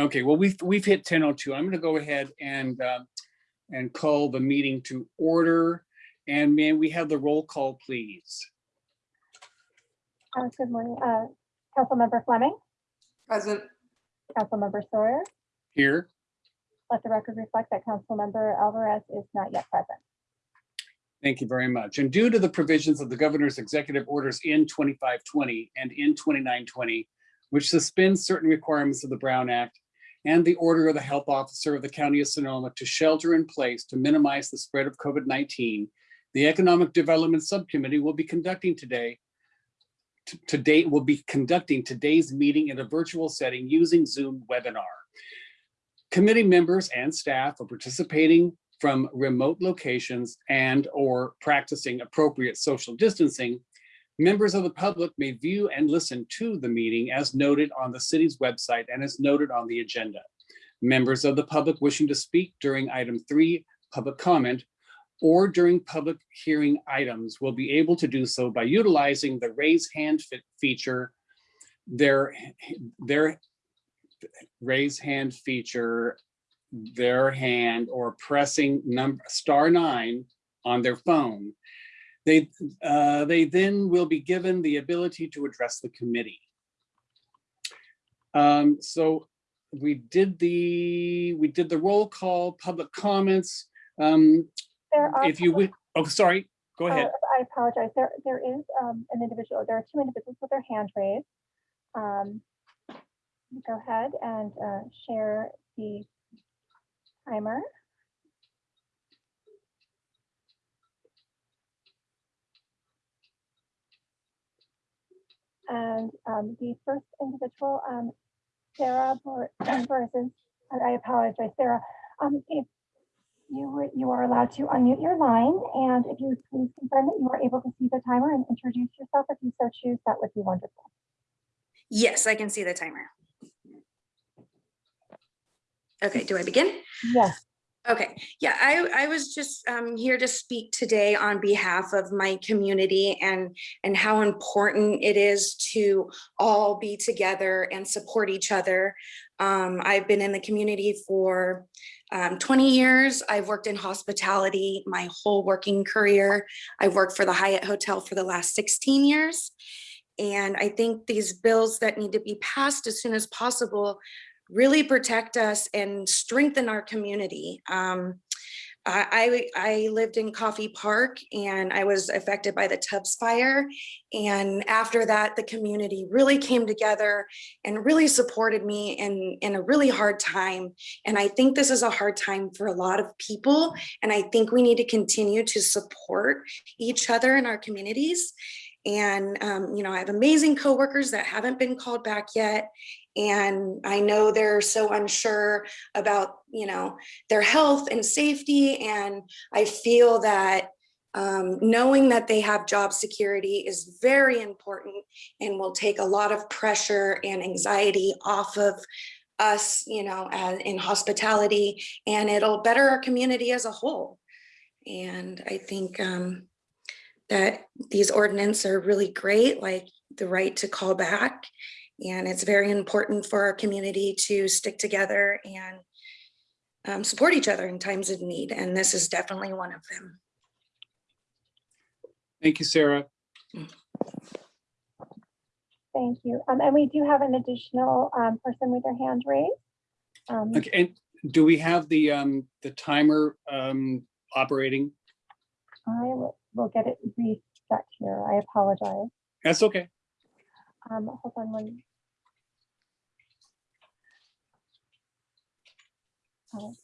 Okay, well, we've, we've hit 10:02. I'm going to go ahead and, uh, and call the meeting to order. And may we have the roll call, please? Uh, Good morning, uh, Councilmember Fleming, Present. Councilmember Sawyer. Here, Let the record reflect that Councilmember Alvarez is not yet present. thank you very much. And due to the provisions of the governor's executive orders in 2520 and in 2920, which suspends certain requirements of the Brown Act and the order of the health officer of the county of Sonoma to shelter in place to minimize the spread of COVID-19, the Economic Development Subcommittee will be conducting today to- today will be conducting today's meeting in a virtual setting using Zoom webinar. Committee members and staff are participating from remote locations and or practicing appropriate social distancing. Members of the public may view and listen to the meeting as noted on the city's website and as noted on the agenda. Members of the public wishing to speak during item three, public comment, or during public hearing items will be able to do so by utilizing the raise hand fe- feature. Their, their raise hand feature, their hand or pressing number star nine on their phone. They, uh, they then will be given the ability to address the committee. Um, so we did the, we did the roll call, public comments. Um, There are, if you would, oh, sorry, go uh, ahead. I apologize, there, there is um, an individual, there are two individuals with their hand raised. Um, Go ahead and uh, share the timer. And um, the first individual, um, Sarah Bor- I apologize, Sarah. Um, If you, you are allowed to unmute your line, and if you please confirm that you are able to see the timer and introduce yourself if you so choose, that would be wonderful. Yes, I can see the timer. Okay, do I begin? Yes, Okay, yeah, I, I was just um, here to speak today on behalf of my community and, and how important it is to all be together and support each other. Um, I've been in the community for um, 20 years. I've worked in hospitality my whole working career. I've worked for the Hyatt Hotel for the last 16 years. And I think these bills that need to be passed as soon as possible really protect us and strengthen our community. Um, I, I lived in Coffey Park and I was affected by the Tubbs fire. And after that, the community really came together and really supported me in, in a really hard time. And I think this is a hard time for a lot of people. And I think we need to continue to support each other in our communities. And, um, you know, I have amazing coworkers that haven't been called back yet. And I know they're so unsure about, you know, their health and safety. And I feel that um, knowing that they have job security is very important and will take a lot of pressure and anxiety off of us, you know, in hospitality, and it'll better our community as a whole. And I think um, that these ordinances are really great, like the right to call back. And it's very important for our community to stick together and um, support each other in times of need. And this is definitely one of them. Thank you, Sarah. thank you. Um, And we do have an additional um, person with their hand raised. Um, Okay, and do we have the, um, the timer, um, operating? I will, will get it reset here. I apologize. That's okay. Um, Hold on one. And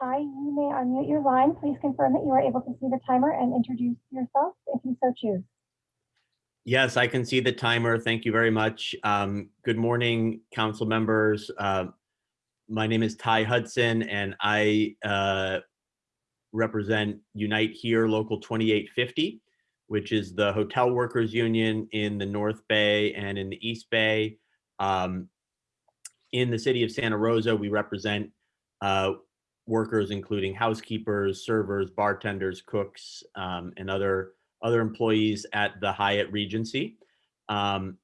Ty, you may unmute your line. Please confirm that you are able to see the timer and introduce yourself if you so choose. Yes, I can see the timer. Thank you very much. Um, good morning, council members. Uh, my name is Ty Hudson and I uh, represent Unite Here Local 2850, which is the hotel workers union in the North Bay and in the East Bay. Um, in the city of Santa Rosa, we represent uh, workers including housekeepers, servers, bartenders, cooks, um, and other other employees at the Hyatt Regency. Um,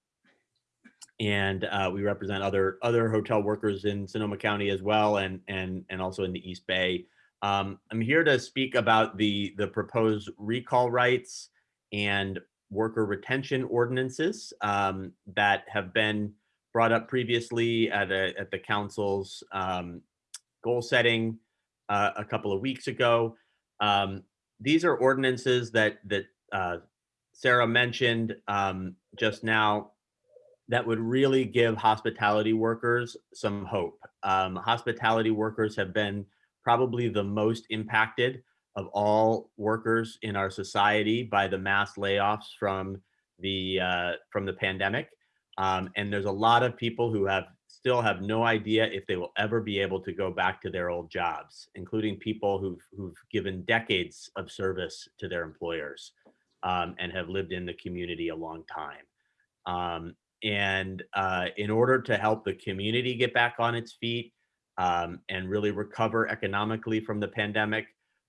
and uh, we represent other other hotel workers in Sonoma County as well, and and and also in the East Bay. Um, I'm here to speak about the the proposed recall rights and worker retention ordinances um, that have been brought up previously at a, at the council's um, goal setting uh, a couple of weeks ago. Um, these are ordinances that that uh, Sarah mentioned um, just now that would really give hospitality workers some hope. Um, hospitality workers have been probably the most impacted of all workers in our society by the mass layoffs from the uh, from the pandemic. Um, and there's a lot of people who have still have no idea if they will ever be able to go back to their old jobs, including people who've who've given decades of service to their employers um, and have lived in the community a long time. Um, and uh, in order to help the community get back on its feet um, and really recover economically from the pandemic,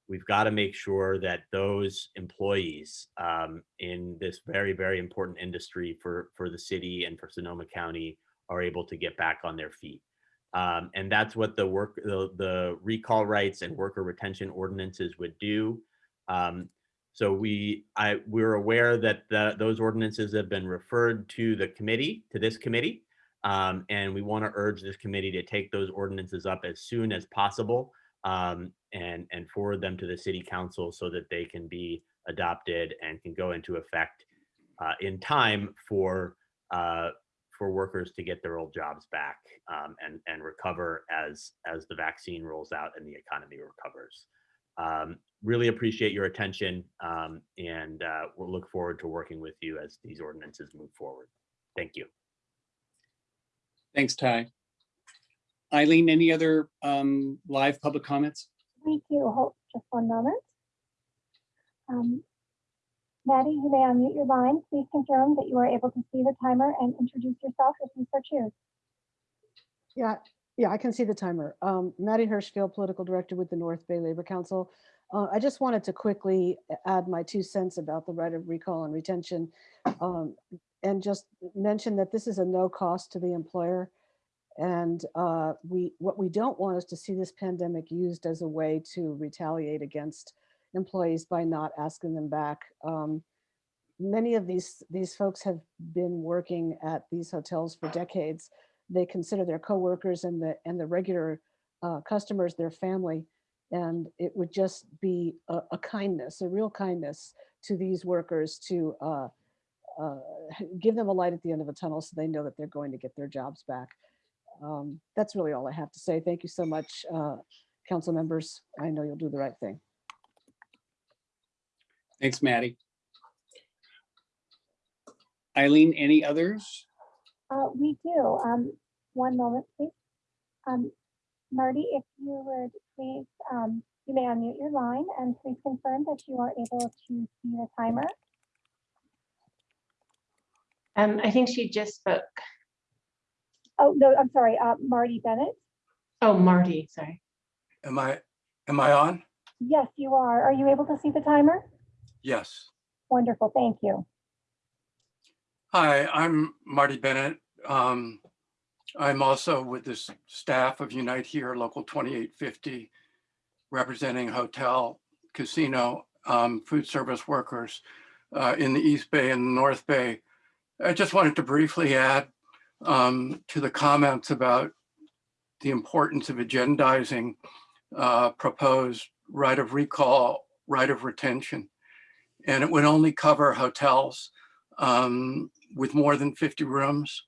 we've got to make sure that those employees um, in this very, very important industry for, for the city and for Sonoma County are able to get back on their feet. Um, and that's what the work, the, the recall rights and worker retention ordinances would do. Um, so we, I, we're aware that the, those ordinances have been referred to the committee, to this committee. Um, and we want to urge this committee to take those ordinances up as soon as possible um, and, and forward them to the city council so that they can be adopted and can go into effect uh, in time for, uh, for workers to get their old jobs back um, and, and recover as, as the vaccine rolls out and the economy recovers. Um, really appreciate your attention um, and uh, we'll look forward to working with you as these ordinances move forward. Thank you. Thanks, Ty. Eileen, any other um, live public comments? We do, hold just one moment. Um, Maddie, you may unmute your line. Please confirm that you are able to see the timer and introduce yourself if you so choose. Yeah, yeah, I can see the timer. Um, Maddie Hirschfield, Political Director with the North Bay Labor Council. Uh, I just wanted to quickly add my two cents about the right of recall and retention. um, and just mention that this is a no cost to the employer. And uh, we, what we don't want is to see this pandemic used as a way to retaliate against employees by not asking them back. Um, many of these, these folks have been working at these hotels for decades. They consider their coworkers and the, and the regular uh, customers their family. And it would just be a, a kindness, a real kindness to these workers to uh, uh, give them a light at the end of a tunnel so they know that they're going to get their jobs back. Um, that's really all I have to say. Thank you so much, uh, council members. I know you'll do the right thing. Thanks, Maddie. Eileen, any others? Uh, we do. Um, one moment, please. Um, Marty, if you would please, um, you may unmute your line and please confirm that you are able to see the timer. Um, I think she just spoke. Oh, no, I'm sorry, uh, Marty Bennett. Oh, Marty, sorry. Am I, am I on? Yes, you are. Are you able to see the timer? Yes. Wonderful, thank you. Hi, I'm Marty Bennett. Um, I'm also with the staff of Unite Here Local 2850, representing hotel, casino, um, food service workers uh, in the East Bay and the North Bay. I just wanted to briefly add um, to the comments about the importance of agendizing uh, proposed right of recall, right of retention. And it would only cover hotels um, with more than 50 rooms.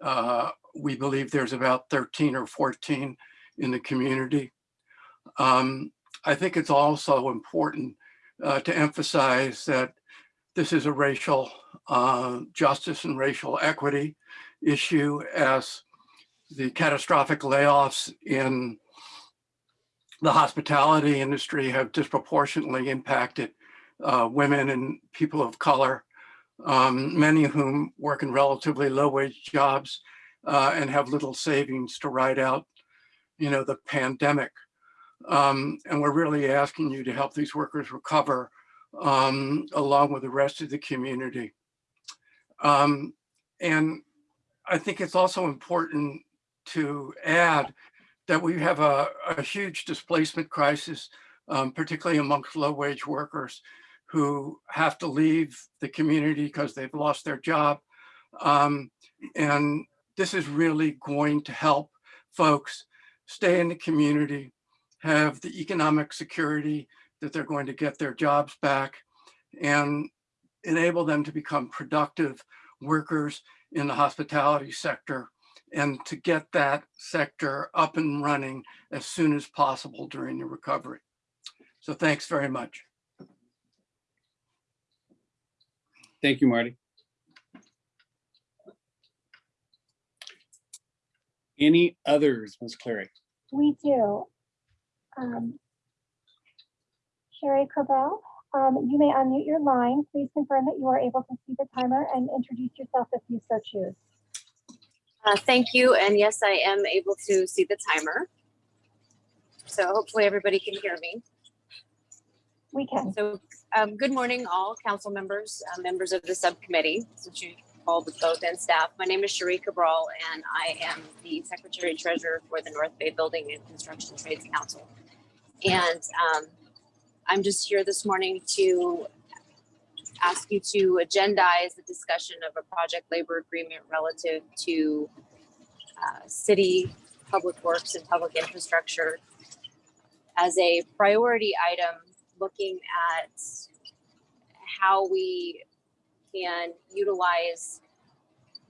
Uh, we believe there's about 13 or 14 in the community. Um, I think it's also important uh, to emphasize that this is a racial uh, justice and racial equity issue as the catastrophic layoffs in the hospitality industry have disproportionately impacted uh, women and people of color, um, many of whom work in relatively low wage jobs uh, and have little savings to ride out, you know, the pandemic. Um, and we're really asking you to help these workers recover um, along with the rest of the community. Um, and I think it's also important to add that we have a, a huge displacement crisis, um, particularly amongst low-wage workers who have to leave the community because they've lost their job. Um, and this is really going to help folks stay in the community, have the economic security that they're going to get their jobs back and enable them to become productive workers in the hospitality sector and to get that sector up and running as soon as possible during the recovery. So thanks very much. Thank you, Marty. Any others, Ms. Clary? We do. Um, Sherry Cabral, um, you may unmute your line. Please confirm that you are able to see the timer and introduce yourself if you so choose. Uh, Thank you, and yes, I am able to see the timer. So hopefully everybody can hear me. We can. So um, good morning, all council members, uh, members of the subcommittee, since you called both and staff. My name is Cherie Cabral, and I am the Secretary Treasurer for the North Bay Building and Construction Trades Council. And um, I'm just here this morning to ask you to agendize the discussion of a project labor agreement relative to uh, city public works and public infrastructure as a priority item, looking at how we can utilize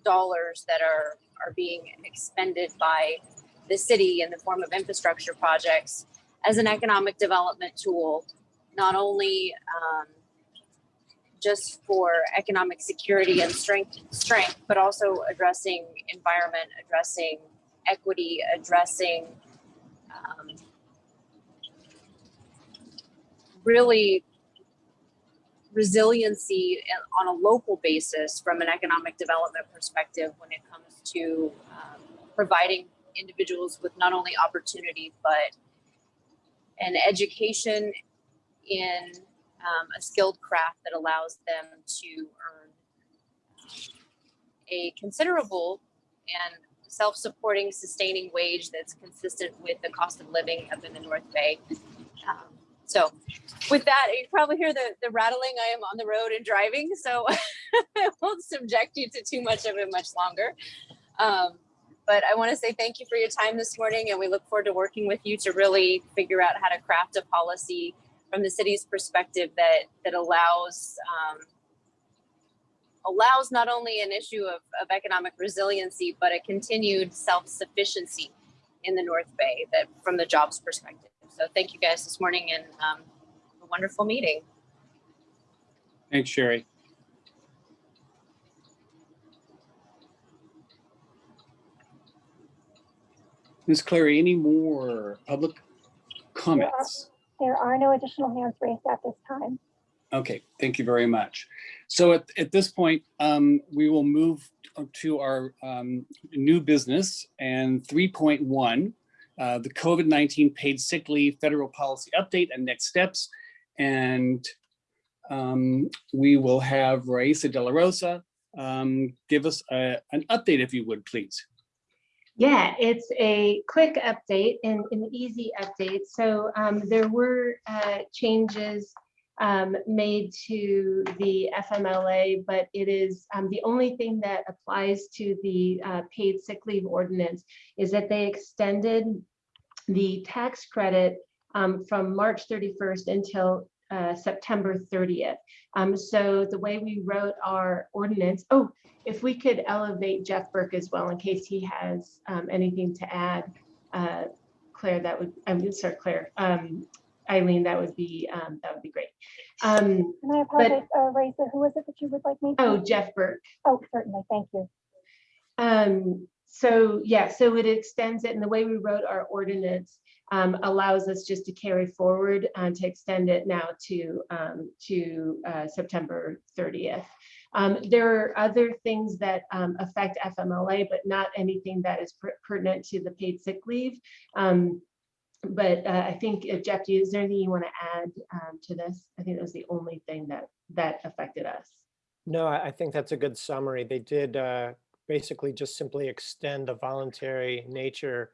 dollars that are, are being expended by the city in the form of infrastructure projects as an economic development tool, not only um, just for economic security and strength, strength, but also addressing environment, addressing equity, addressing um, really resiliency on a local basis from an economic development perspective when it comes to um, providing individuals with not only opportunity but an education in um, a skilled craft that allows them to earn a considerable and self-supporting sustaining wage that's consistent with the cost of living up in the North Bay. Um, so with that, you probably hear the, the rattling. I am on the road and driving, so I won't subject you to too much of it much longer. Um, but I want to say thank you for your time this morning, and we look forward to working with you to really figure out how to craft a policy from the city's perspective that that allows um, allows not only an issue of, of economic resiliency, but a continued self-sufficiency in the North Bay that from the jobs perspective. So thank you guys this morning and um, a wonderful meeting. Thanks, Sherry. Ms. Clary, any more public comments? There are no additional hands raised at this time. Okay, thank you very much. So at, at this point, um, we will move to our um, new business and 3.1, uh, the COVID-19 paid sick leave federal policy update and next steps. And um, we will have Raissa De La Rosa um, give us a- an update if you would, please. Yeah, it's a quick update and an easy update. So um, there were uh, changes um, made to the FMLA, but it is um, the only thing that applies to the uh, paid sick leave ordinance is that they extended the tax credit um, from March 31st until uh, September 30th. Um, so the way we wrote our ordinance, oh, if we could elevate Jeff Burke as well in case he has um, anything to add. Uh, Claire, that would, I'm sorry, Claire, um, Eileen, that would be, um, that would be great. Um, And I apologize, uh, Raissa, who is it that you would like me? to- oh, Jeff Burke. Oh, certainly, thank you. So yeah, so it extends it and the way we wrote our ordinance um, allows us just to carry forward and to extend it now to um, to uh, September 30th. Um, there are other things that um, affect FMLA, but not anything that is per- pertinent to the paid sick leave. Um, but uh, I think uh, Jeff, is there anything you want to add um, to this? I think that was the only thing that that affected us. No, I I think that's a good summary. They did uh, basically just simply extend the voluntary nature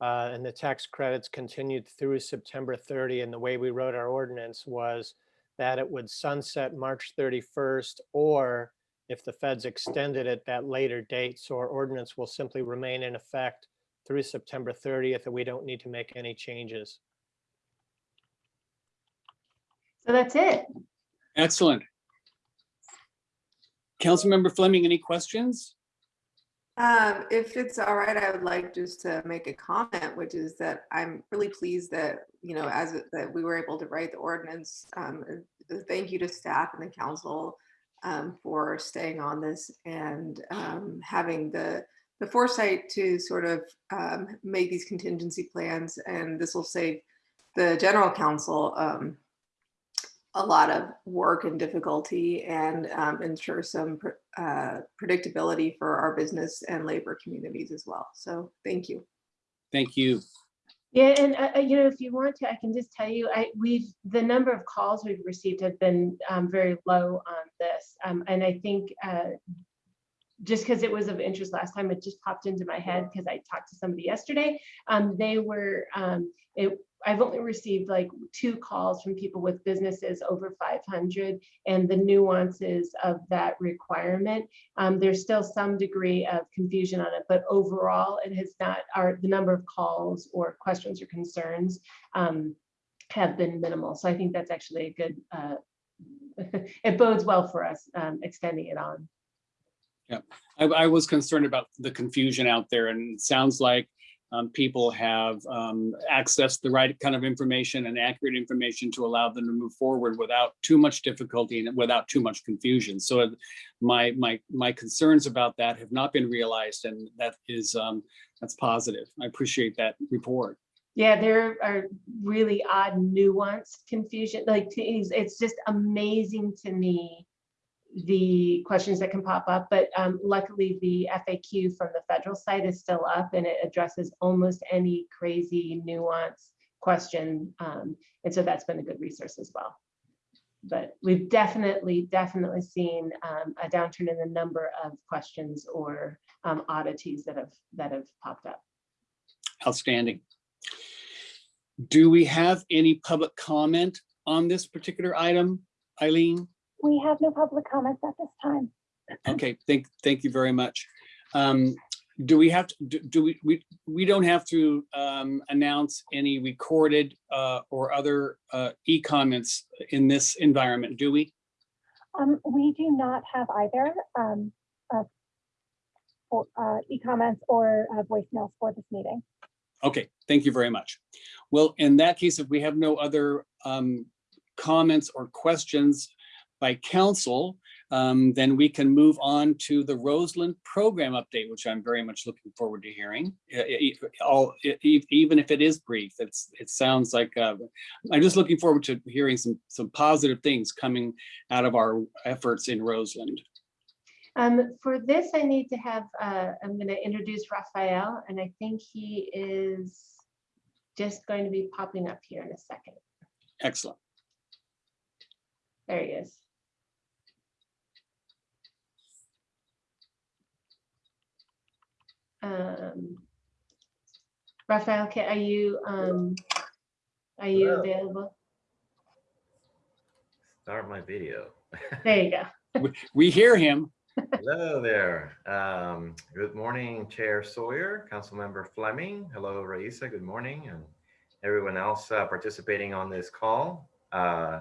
uh, and the tax credits continued through September 30. And the way we wrote our ordinance was that it would sunset March 31st, or if the feds extended it that later date. So our ordinance will simply remain in effect through September 30th, and we don't need to make any changes. So that's it. Excellent. Councilmember Fleming, any questions? Um, if it's all right, I would like just to make a comment, which is that I'm really pleased that, you know, as that we were able to write the ordinance. Um, uh, thank you to staff and the council um, for staying on this and um, having the the foresight to sort of um, make these contingency plans. And this will save the general council um, a lot of work and difficulty and um, ensure some pr- uh, predictability for our business and labor communities as well. So thank you. Thank you. Yeah, and uh, uh, you know, if you want to, I can just tell you, I, we've, the number of calls we've received have been um, very low on this. Um, And I think uh, just because it was of interest last time, it just popped into my head because I talked to somebody yesterday. Um, They were, um, it, I've only received like two calls from people with businesses over 500 and the nuances of that requirement. Um, there's still some degree of confusion on it, but overall, it has not, our, the number of calls or questions or concerns um, have been minimal. So I think that's actually a good, uh, it bodes well for us um, extending it on. I, I was concerned about the confusion out there and it sounds like um, people have um, accessed the right kind of information and accurate information to allow them to move forward without too much difficulty and without too much confusion. So uh, my, my, my concerns about that have not been realized and that is, um, that's positive. I appreciate that report. Yeah, there are really odd nuanced confusion, like it's, it's just amazing to me the questions that can pop up, but um, luckily the FAQ from the federal site is still up and it addresses almost any crazy nuance question. Um, and so that's been a good resource as well. But we've definitely, definitely seen um, a downturn in the number of questions or um, oddities that have that have popped up. Outstanding. Do we have any public comment on this particular item, Eileen? We have no public comments at this time. Okay, thank, thank you very much. Um, do we have, to do, do we, we, we don't have to, um, announce any recorded, uh, or other, uh, e-comments in this environment, do we? Um, we do not have either, um, uh, uh, e-comments or uh, voicemails for this meeting. Okay, thank you very much. Well, in that case, if we have no other, um, comments or questions by council, um, then we can move on to the Roseland program update, which I'm very much looking forward to hearing. All- even if it is brief, it's, it sounds like, uh, I'm just looking forward to hearing some, some positive things coming out of our efforts in Roseland. Um, for this, I need to have, uh, I'm going to introduce Rafael, and I think he is just going to be popping up here in a second. Excellent. There he is. Um, Rafael, can, are you, um, are you Hello. available? Start my video. There you go. We- We hear him. Hello there. Um, good morning, Chair Sawyer, Councilmember Fleming. Hello, Raissa. Good morning, and everyone else uh, participating on this call. Uh,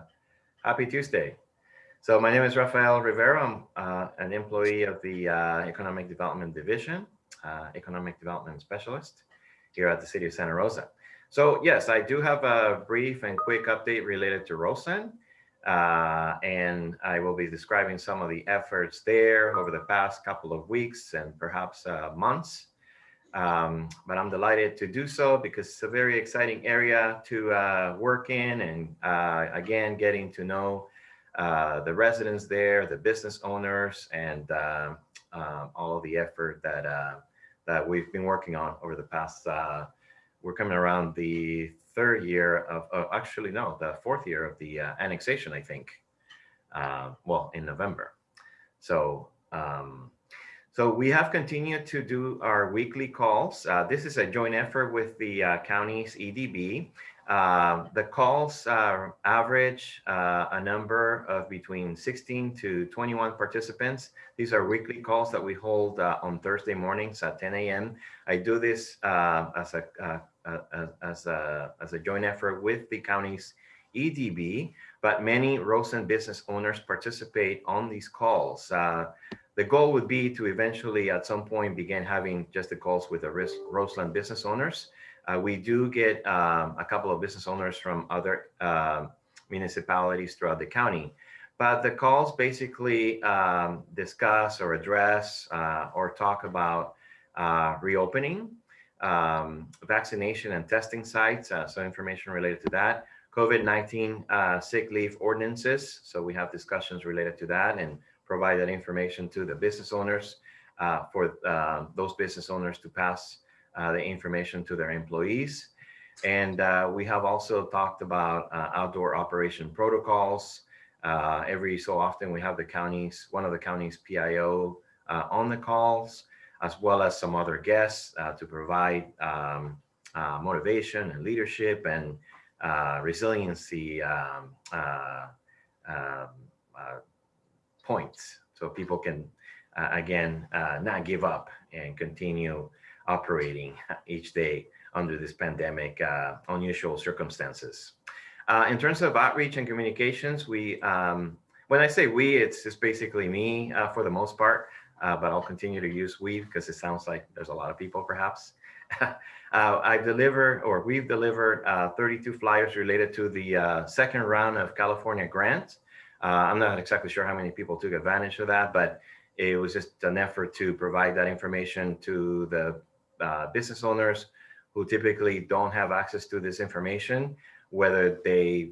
happy Tuesday. So my name is Rafael Rivera. I'm uh, an employee of the uh, Economic Development Division, uh, Economic Development Specialist here at the City of Santa Rosa. So yes, I do have a brief and quick update related to Roseland. Uh, and I will be describing some of the efforts there over the past couple of weeks and perhaps uh, months. Um, but I'm delighted to do so because it's a very exciting area to uh, work in and uh, again, getting to know uh, the residents there, the business owners, and um, um, all of the effort that uh, that we've been working on over the past. Uh, we're coming around the third year of, oh, actually no, the fourth year of the uh, annexation, I think. Uh, well, in November. So, um, so we have continued to do our weekly calls. Uh, this is a joint effort with the uh, county's EDB. Uh, the calls uh, average uh, a number of between 16 to 21 participants. These are weekly calls that we hold uh, on Thursday mornings at 10 a.m. I do this uh, as a uh, uh, as a as a joint effort with the county's EDB, but many Roseland business owners participate on these calls. The goal would be to eventually at some point begin having just the calls with the Roseland business owners. Uh, we do get um, a couple of business owners from other uh, municipalities throughout the county. But the calls basically um, discuss or address uh, or talk about uh, reopening, um, vaccination and testing sites, uh, so information related to that, COVID-19 uh, sick leave ordinances. So we have discussions related to that and provide that information to the business owners for those business owners to pass the information to their employees. And uh, we have also talked about uh, outdoor operation protocols. Uh, every so often we have the counties, one of the counties PIO uh, on the calls, as well as some other guests uh, to provide um, uh, motivation and leadership and uh, resiliency um, uh, um, uh, points. So people can, uh, again, uh, not give up and continue operating each day under this pandemic uh, unusual circumstances. Uh, in terms of outreach and communications, we, um, when I say we, it's just basically me uh, for the most part, uh, but I'll continue to use we because it sounds like there's a lot of people perhaps. uh, I've delivered or we've delivered uh, 32 flyers related to the second round of California grant. Uh, I'm not exactly sure how many people took advantage of that, but it was just an effort to provide that information to the uh, business owners who typically don't have access to this information, whether they,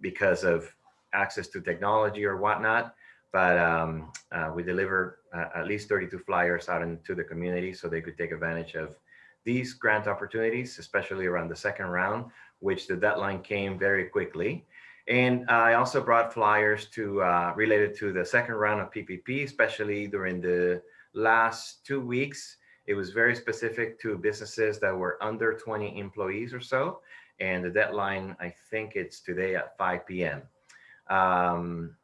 because of access to technology or whatnot. But um, uh, we delivered uh, at least 32 flyers out into the community so they could take advantage of these grant opportunities, especially around the second round, which the deadline came very quickly. And I also brought flyers to uh, related to the second round of PPP, especially during the last two weeks. It was very specific to businesses that were under 20 employees or so. And the deadline, I think it's today at 5 p.m. Um,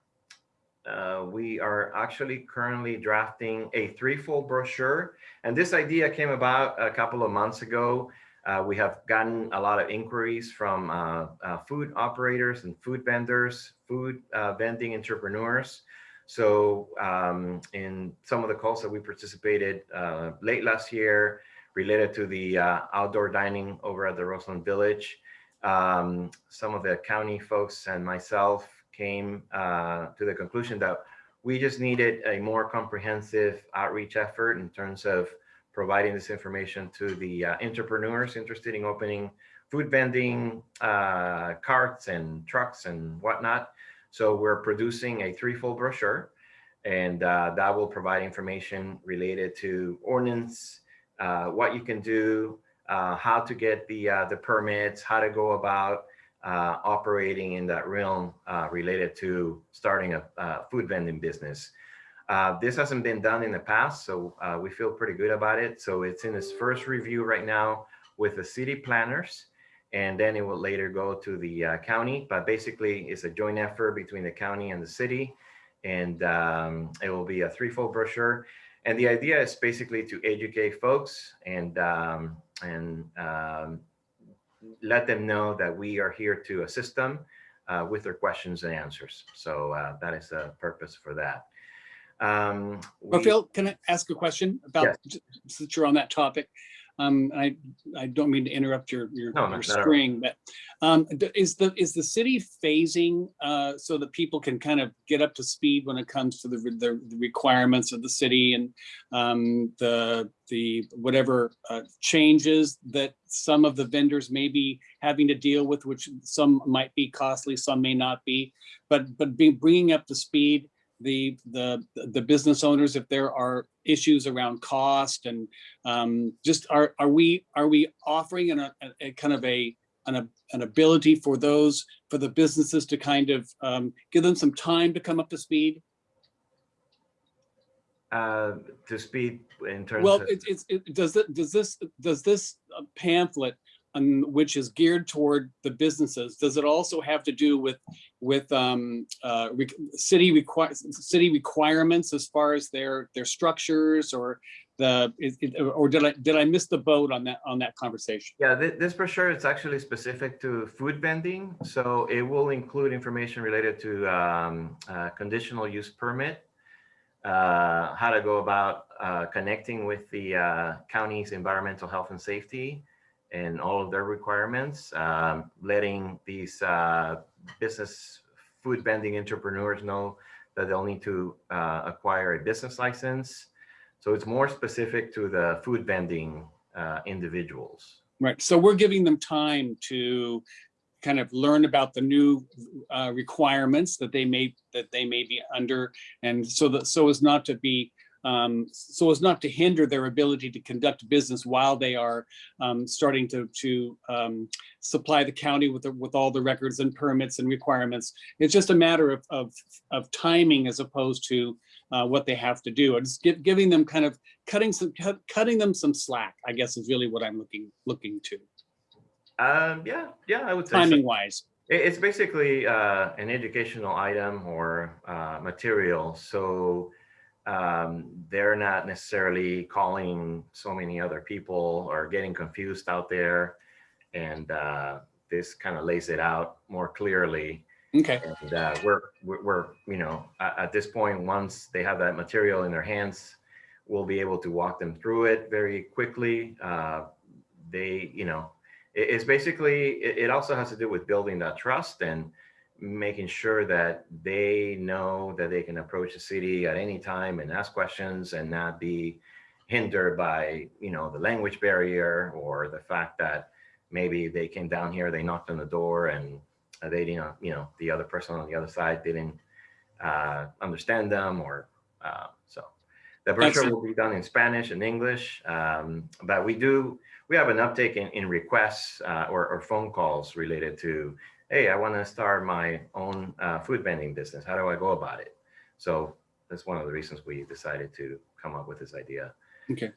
uh, we are actually currently drafting a threefold brochure. And this idea came about a couple of months ago. Uh, we have gotten a lot of inquiries from uh, uh food operators and food vendors, food uh, vending entrepreneurs. So um, in some of the calls that we participated uh, late last year related to the outdoor dining over at the Roseland Village, um, some of the county folks and myself came uh, to the conclusion that we just needed a more comprehensive outreach effort in terms of providing this information to the uh, entrepreneurs interested in opening food vending uh, carts and trucks and whatnot. So we're producing a threefold brochure and uh, that will provide information related to ordinance, uh, what you can do, uh, how to get the, the permits, how to go about uh, operating in that realm uh, related to starting a, a food vending business. Uh, this hasn't been done in the past, so uh, we feel pretty good about it. So it's in its first review right now with the city planners, and then it will later go to the uh, county. But basically, it's a joint effort between the county and the city, and um, it will be a threefold brochure. And the idea is basically to educate folks and um, and um, let them know that we are here to assist them uh, with their questions and answers. So uh, that is the purpose for that. Um, Well, we- Phil, can I ask a question about, since you're on that topic? Um, I, I don't mean to interrupt your, your No, your string, but um, is the, is the city phasing uh, so that people can kind of get up to speed when it comes to the, the the requirements of the city and um, the, the, whatever uh, changes that some of the vendors may be having to deal with, which some might be costly, some may not be, but, but be bringing up to speed the, the, the business owners if there are issues around cost and um, just are, are we, are we offering an, a, a kind of a, an, an ability for those, for the businesses to kind of um, give them some time to come up to speed? Uh, to speed in terms Well, of, it's, it's, it, does it, does this, does this uh, pamphlet, um, which is geared toward the businesses, does it also have to do with, with, um, uh, re- city require, city requirements as far as their, their structures or the, it- or did I, did I miss the boat on that, on that conversation? yeah, thi- this brochure is actually specific to food vending. So it will include information related to um, uh, conditional use permit, uh, how to go about uh, connecting with the uh, county's environmental health and safety and all of their requirements, um, letting these uh, business food vending entrepreneurs know that they'll need to uh, acquire a business license. So it's more specific to the food vending uh, individuals. Right, so we're giving them time to kind of learn about the new uh, requirements that they may, that they may be under. And so that, so as not to be, um, so as not to hinder their ability to conduct business while they are um, starting to, to um, supply the county with, the- with all the records and permits and requirements. It's just a matter of, of, of timing as opposed to uh, what they have to do. It's gi- giving them kind of, cutting some, cut- cutting them some slack, I guess is really what I'm looking, looking to, Um, yeah, yeah, I would say so. timing wise. It's basically uh, an educational item or uh, material. So um, they're not necessarily calling so many other people or getting confused out there. And uh, this kind of lays it out more clearly. Okay, And uh, we're, we're, you know, at, at this point, once they have that material in their hands, we'll be able to walk them through it very quickly. Uh, They, you know, it- it's basically, it, it also has to do with building that trust and making sure that they know that they can approach the city at any time and ask questions and not be hindered by, you know, the language barrier or the fact that maybe they came down here, they knocked on the door and they didn't, you know, the other person on the other side didn't uh, understand them or uh, so. The brochure Excellent. will be done in Spanish and English, um, but we do, we have an uptake in, in requests uh, or, or phone calls related to, hey, I want to start my own uh, food vending business. How do I go about it? So that's one of the reasons we decided to come up with this idea. okay.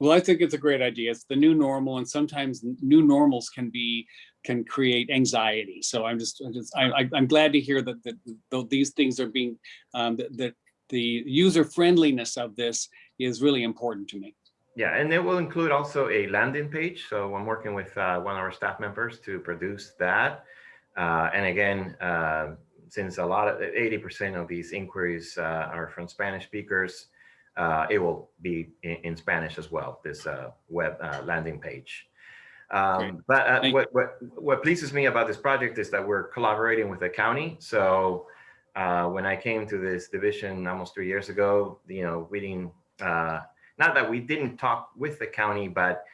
Well, I think it's a great idea. It's the new normal and sometimes new normals can be, can create anxiety. So I'm just, I'm just, I, I'm glad to hear that, that, though these things are being, um, that, that the user friendliness of this is really important to me. Yeah, and it will include also a landing page. So I'm working with uh, one of our staff members to produce that. Uh, and again, uh, since a lot of 80% of these inquiries uh, are from Spanish speakers, uh, it will be in, in Spanish as well, this uh, web uh, landing page. Um, but uh, what, what, what pleases me about this project is that we're collaborating with the county. So uh, when I came to this division almost three years ago, you know, we didn't, uh, not that we didn't talk with the county, but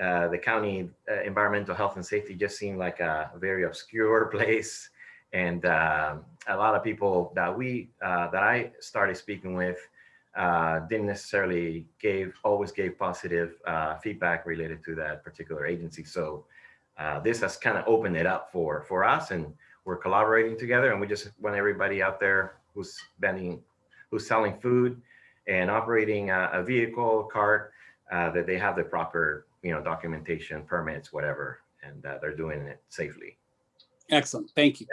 uh, the county uh, environmental health and safety just seemed like a very obscure place. And uh, a lot of people that we, uh, that I started speaking with uh, didn't necessarily gave, always gave positive feedback related to that particular agency. So this has kind of opened it up for, for us and we're collaborating together and we just want everybody out there who's vending, who's selling food and operating a, a vehicle, cart, that they have the proper, you know, documentation, permits, whatever, and uh, they're doing it safely. Excellent, thank you.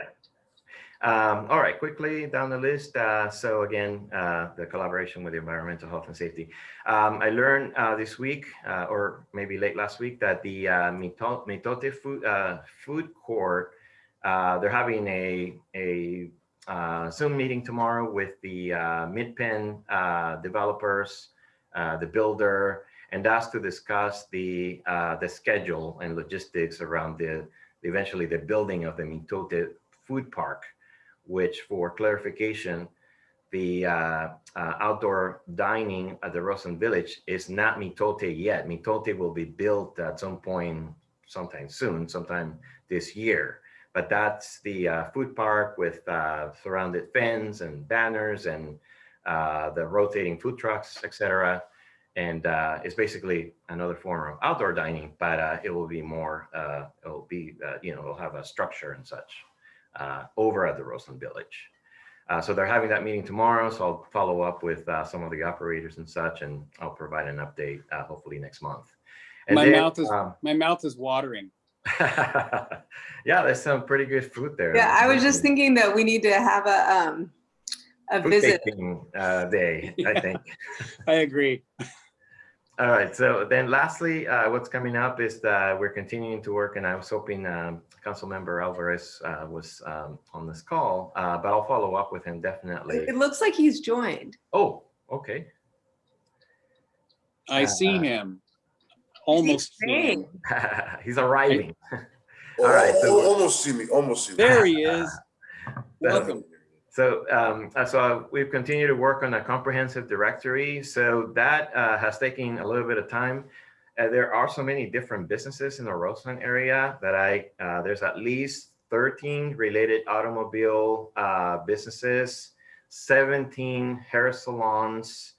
Um, all right, quickly down the list. Uh, so again, uh, the collaboration with the environmental health and safety. Um, I learned uh, this week, uh, or maybe late last week, that the uh, Mitote food, uh, food court, uh, they're having a, a uh, Zoom meeting tomorrow with the uh, Midpen uh, developers, uh, the builder, and that's to discuss the uh, the schedule and logistics around the eventually the building of the Mitote food park, which for clarification, the uh, uh, outdoor dining at the Roseland Village is not Mitote yet. Mitote will be built at some point, sometime soon, sometime this year. But that's the uh, food park with uh, surrounded fence and banners and uh, the rotating food trucks, etc. And uh, it's basically another form of outdoor dining, but uh, it will be more, uh, it'll be, uh, you know, it'll have a structure and such uh, over at the Roseland Village. Uh, so they're having that meeting tomorrow. So I'll follow up with uh, some of the operators and such, and I'll provide an update uh, hopefully next month. And My then, mouth is, um, my mouth is watering. yeah, there's some pretty good food there. Yeah, I was just thinking that we need to have a, um, a Food visit. tasting, uh, day, I think. I agree. All right, so then lastly, uh, what's coming up is that we're continuing to work and I was hoping um, Councilmember Alvarez uh, was um, on this call, uh, but I'll follow up with him definitely. It it looks like he's joined. Oh, okay. I see Uh, him. Almost. see him. saying? He's arriving. Oh, All right, oh, so- almost see me, almost see me. There he is. Welcome. So, um, uh, so we've continued to work on a comprehensive directory. So that uh, has taken a little bit of time. Uh, there are so many different businesses in the Roseland area that I, uh, there's at least 13 related automobile uh, businesses, 17 hair salons.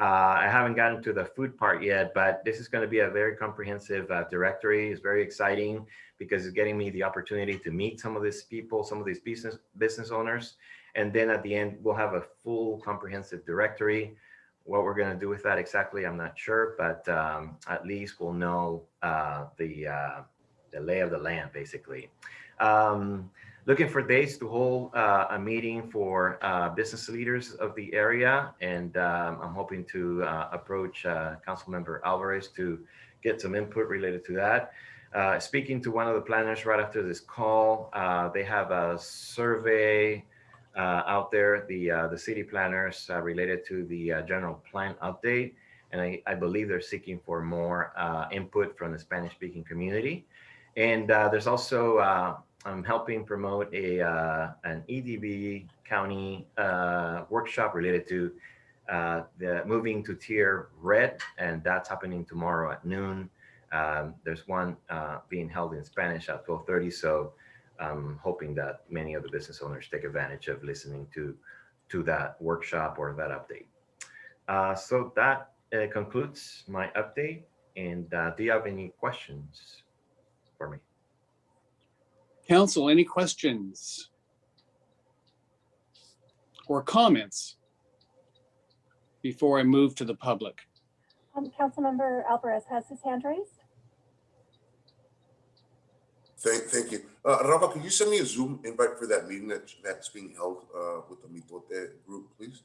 Uh, I haven't gotten to the food part yet, but this is going to be a very comprehensive uh, directory. It's very exciting because it's getting me the opportunity to meet some of these people, some of these business business owners. And then at the end, we'll have a full comprehensive directory. What we're going to do with that exactly, I'm not sure, but um, at least we'll know uh, the, uh, the lay of the land, basically. Um, looking for dates to hold uh, a meeting for uh, business leaders of the area. And um, I'm hoping to uh, approach uh, Councilmember Alvarez to get some input related to that. Uh, speaking to one of the planners right after this call, uh, they have a survey out there, the uh, the city planners uh, related to the uh, general plan update. And I, I believe they're seeking for more uh, input from the Spanish speaking community. And uh, there's also, uh, I'm helping promote a uh, an EDB county uh, workshop related to uh, the moving to tier red. And that's happening tomorrow at noon. Um, there's one uh, being held in Spanish at 1230. So I'm hoping that many of the business owners take advantage of listening to, to that workshop or that update. Uh, so that uh, concludes my update. And uh, do you have any questions for me? Council, any questions? Or comments? Before I move to the public? Um, Councilmember Alvarez has his hand raised. Thank, thank you. Uh, Rafa, could you send me a Zoom invite for that meeting that, that's being held, uh, with the Mitote group, please?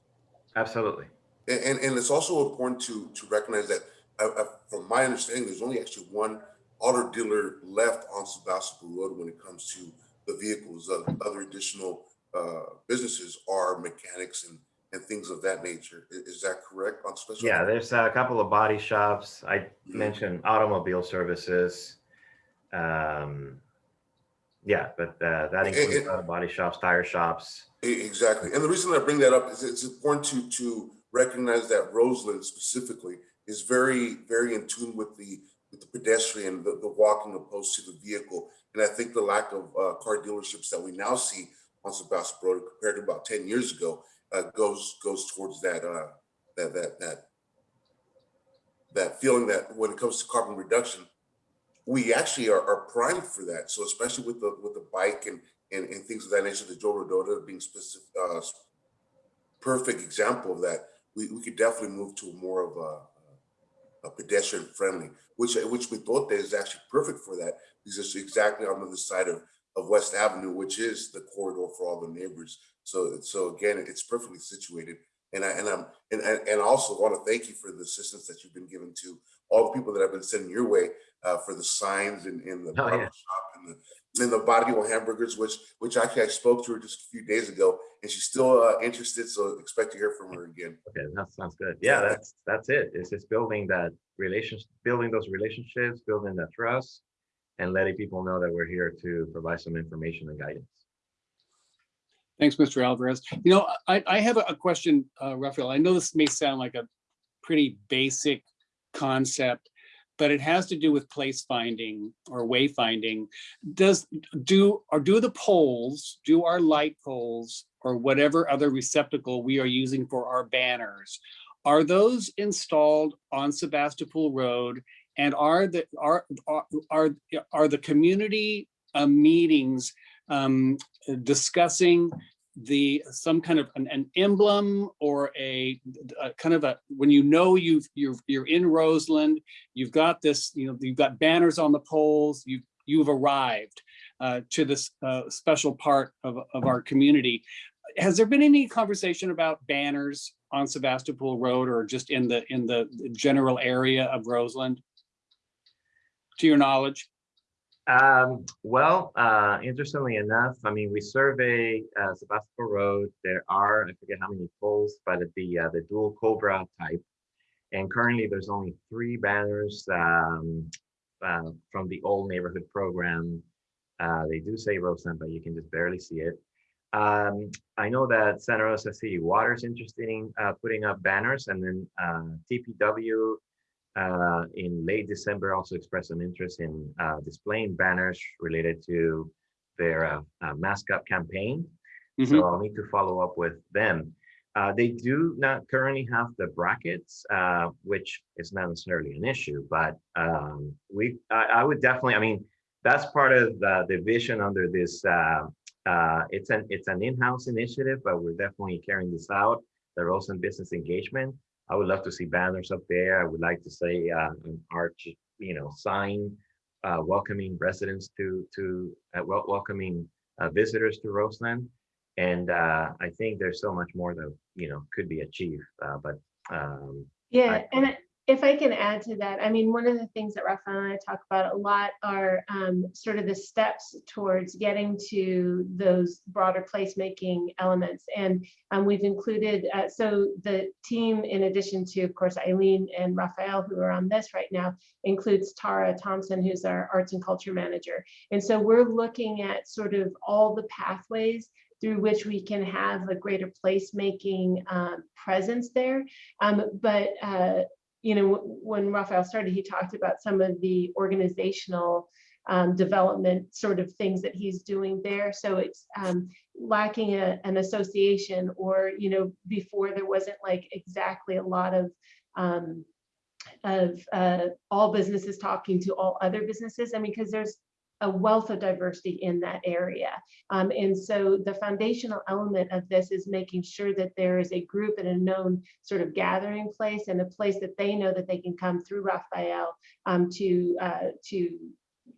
Absolutely. And, and, and it's also important to, to recognize that, uh, uh, from my understanding, there's only actually one auto dealer left on Sebastopol Road when it comes to the vehicles. Uh, Other additional, uh, businesses are mechanics and, and things of that nature. Is, that correct on special? Yeah, there's a couple of body shops. I Mhm. mentioned automobile services. Um, yeah, but uh, that includes and- body shops, tire shops. Exactly. And the reason I bring that up is it's important to, to recognize that Roseland specifically is very, very in tune with the, with the pedestrian, the, the walking opposed to the vehicle. And I think the lack of uh, car dealerships that we now see on Sebastopol Road compared to about ten years ago uh, goes, goes towards that, uh, that, that, that, that feeling that when it comes to carbon reduction, we actually are, are primed for that. So especially with the, with the bike and, and, and things of that nature, the Joe Rodota being specific, uh, perfect example of that, we, we could definitely move to more of a, a pedestrian friendly, which, which Mitote is actually perfect for that, because it's exactly on the other side of, of West Avenue, which is the corridor for all the neighbors. So, so again, it's perfectly situated. And I, and I'm, and, and and I also want to thank you for the assistance that you've been given to all the people that have been sending your way uh, for the signs and, and the Oh, yeah. shop and the, and the barrio hamburgers, which, which actually I spoke to her just a few days ago and she's still uh, interested. So expect to hear from her again. Okay, that sounds good. Yeah, that's that's it. It's just building that relations, building those relationships, building that trust, and letting people know that we're here to provide some information and guidance. Thanks, Mr. Alvarez. You know, I, I have a question, uh, Rafael. I know this may sound like a pretty basic concept, but it has to do with place finding or wayfinding. Does, do, or do the poles, do our light poles or whatever other receptacle we are using for our banners, are those installed on Sebastopol Road? And are the, are, are, are, are the community uh, meetings um, discussing the, some kind of an, an emblem or a, a kind of a, when you know you've, you're, you're in Roseland, you've got this, you know, you've got banners on the poles, you, you've arrived uh, to this uh, special part of, of our community. Has there been any conversation about banners on Sebastopol Road or just in the, in the general area of Roseland? To your knowledge? Um, well, uh, interestingly enough, I mean, we survey uh, Sebastopol Road. There are, I forget how many poles, but the uh, the dual Cobra type. And currently there's only three banners um, uh, from the old neighborhood program. Uh, they do say Roseland, but you can just barely see it. Um, I know that Santa Rosa City Water is interested in uh, putting up banners and then uh, TPW uh, in late December also expressed an interest in uh, displaying banners related to their uh, uh, mascot campaign. So I'll need to follow up with them. Uh, they do not currently have the brackets, uh, which is not necessarily an issue, but um, we, I, I would definitely, I mean, that's part of the, the vision under this. Uh, uh, it's an it's an in-house initiative, but we're definitely carrying this out. The Roseland Business Engagement. I would love to see banners up there. I would like to say uh, an arch, you know, sign uh, welcoming residents to to uh, wel welcoming uh, visitors to Roseland. And uh, I think there's so much more that you know could be achieved. Uh, but um, Yeah, I- and I- if I can add to that, I mean, one of the things that Rafael and I talk about a lot are um, sort of the steps towards getting to those broader placemaking elements. And um, we've included, uh, so the team, in addition to, of course, Eileen and Rafael, who are on this right now, includes Tara Thompson, who's our arts and culture manager. And so we're looking at sort of all the pathways through which we can have a greater placemaking um, presence there. Um, but uh, you know, when Rafael started, he talked about some of the organizational um, development sort of things that he's doing there. So it's um, lacking a, an association or, you know, before there wasn't like exactly a lot of um, of uh, all businesses talking to all other businesses. I mean, because there's a wealth of diversity in that area. Um, and so the foundational element of this is making sure that there is a group and a known sort of gathering place and a place that they know that they can come through Rafael um, to, uh, to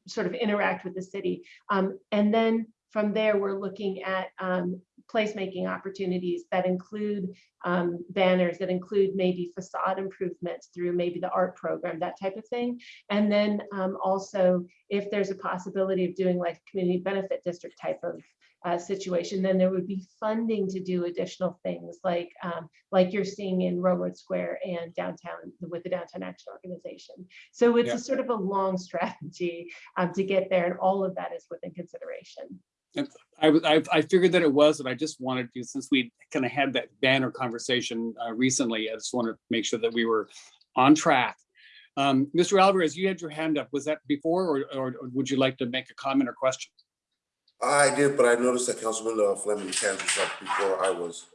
sort of interact with the city. Um, and then from there, we're looking at um, placemaking opportunities that include um, banners, that include maybe facade improvements through maybe the art program, that type of thing. And then um, also, if there's a possibility of doing like community benefit district type of uh, situation, then there would be funding to do additional things like um, like you're seeing in Railroad Square and downtown with the Downtown Action Organization. So it's Yeah. a sort of a long strategy um, to get there, and all of that is within consideration. I, w- I, I figured that it was, and I just wanted to, since we kind of had that banner conversation uh, recently, I just wanted to make sure that we were on track. Um, Mr. Alvarez, you had your hand up. Was that before, or, or would you like to make a comment or question? I did, but I noticed that Councilman uh, Fleming's hand was up before I was.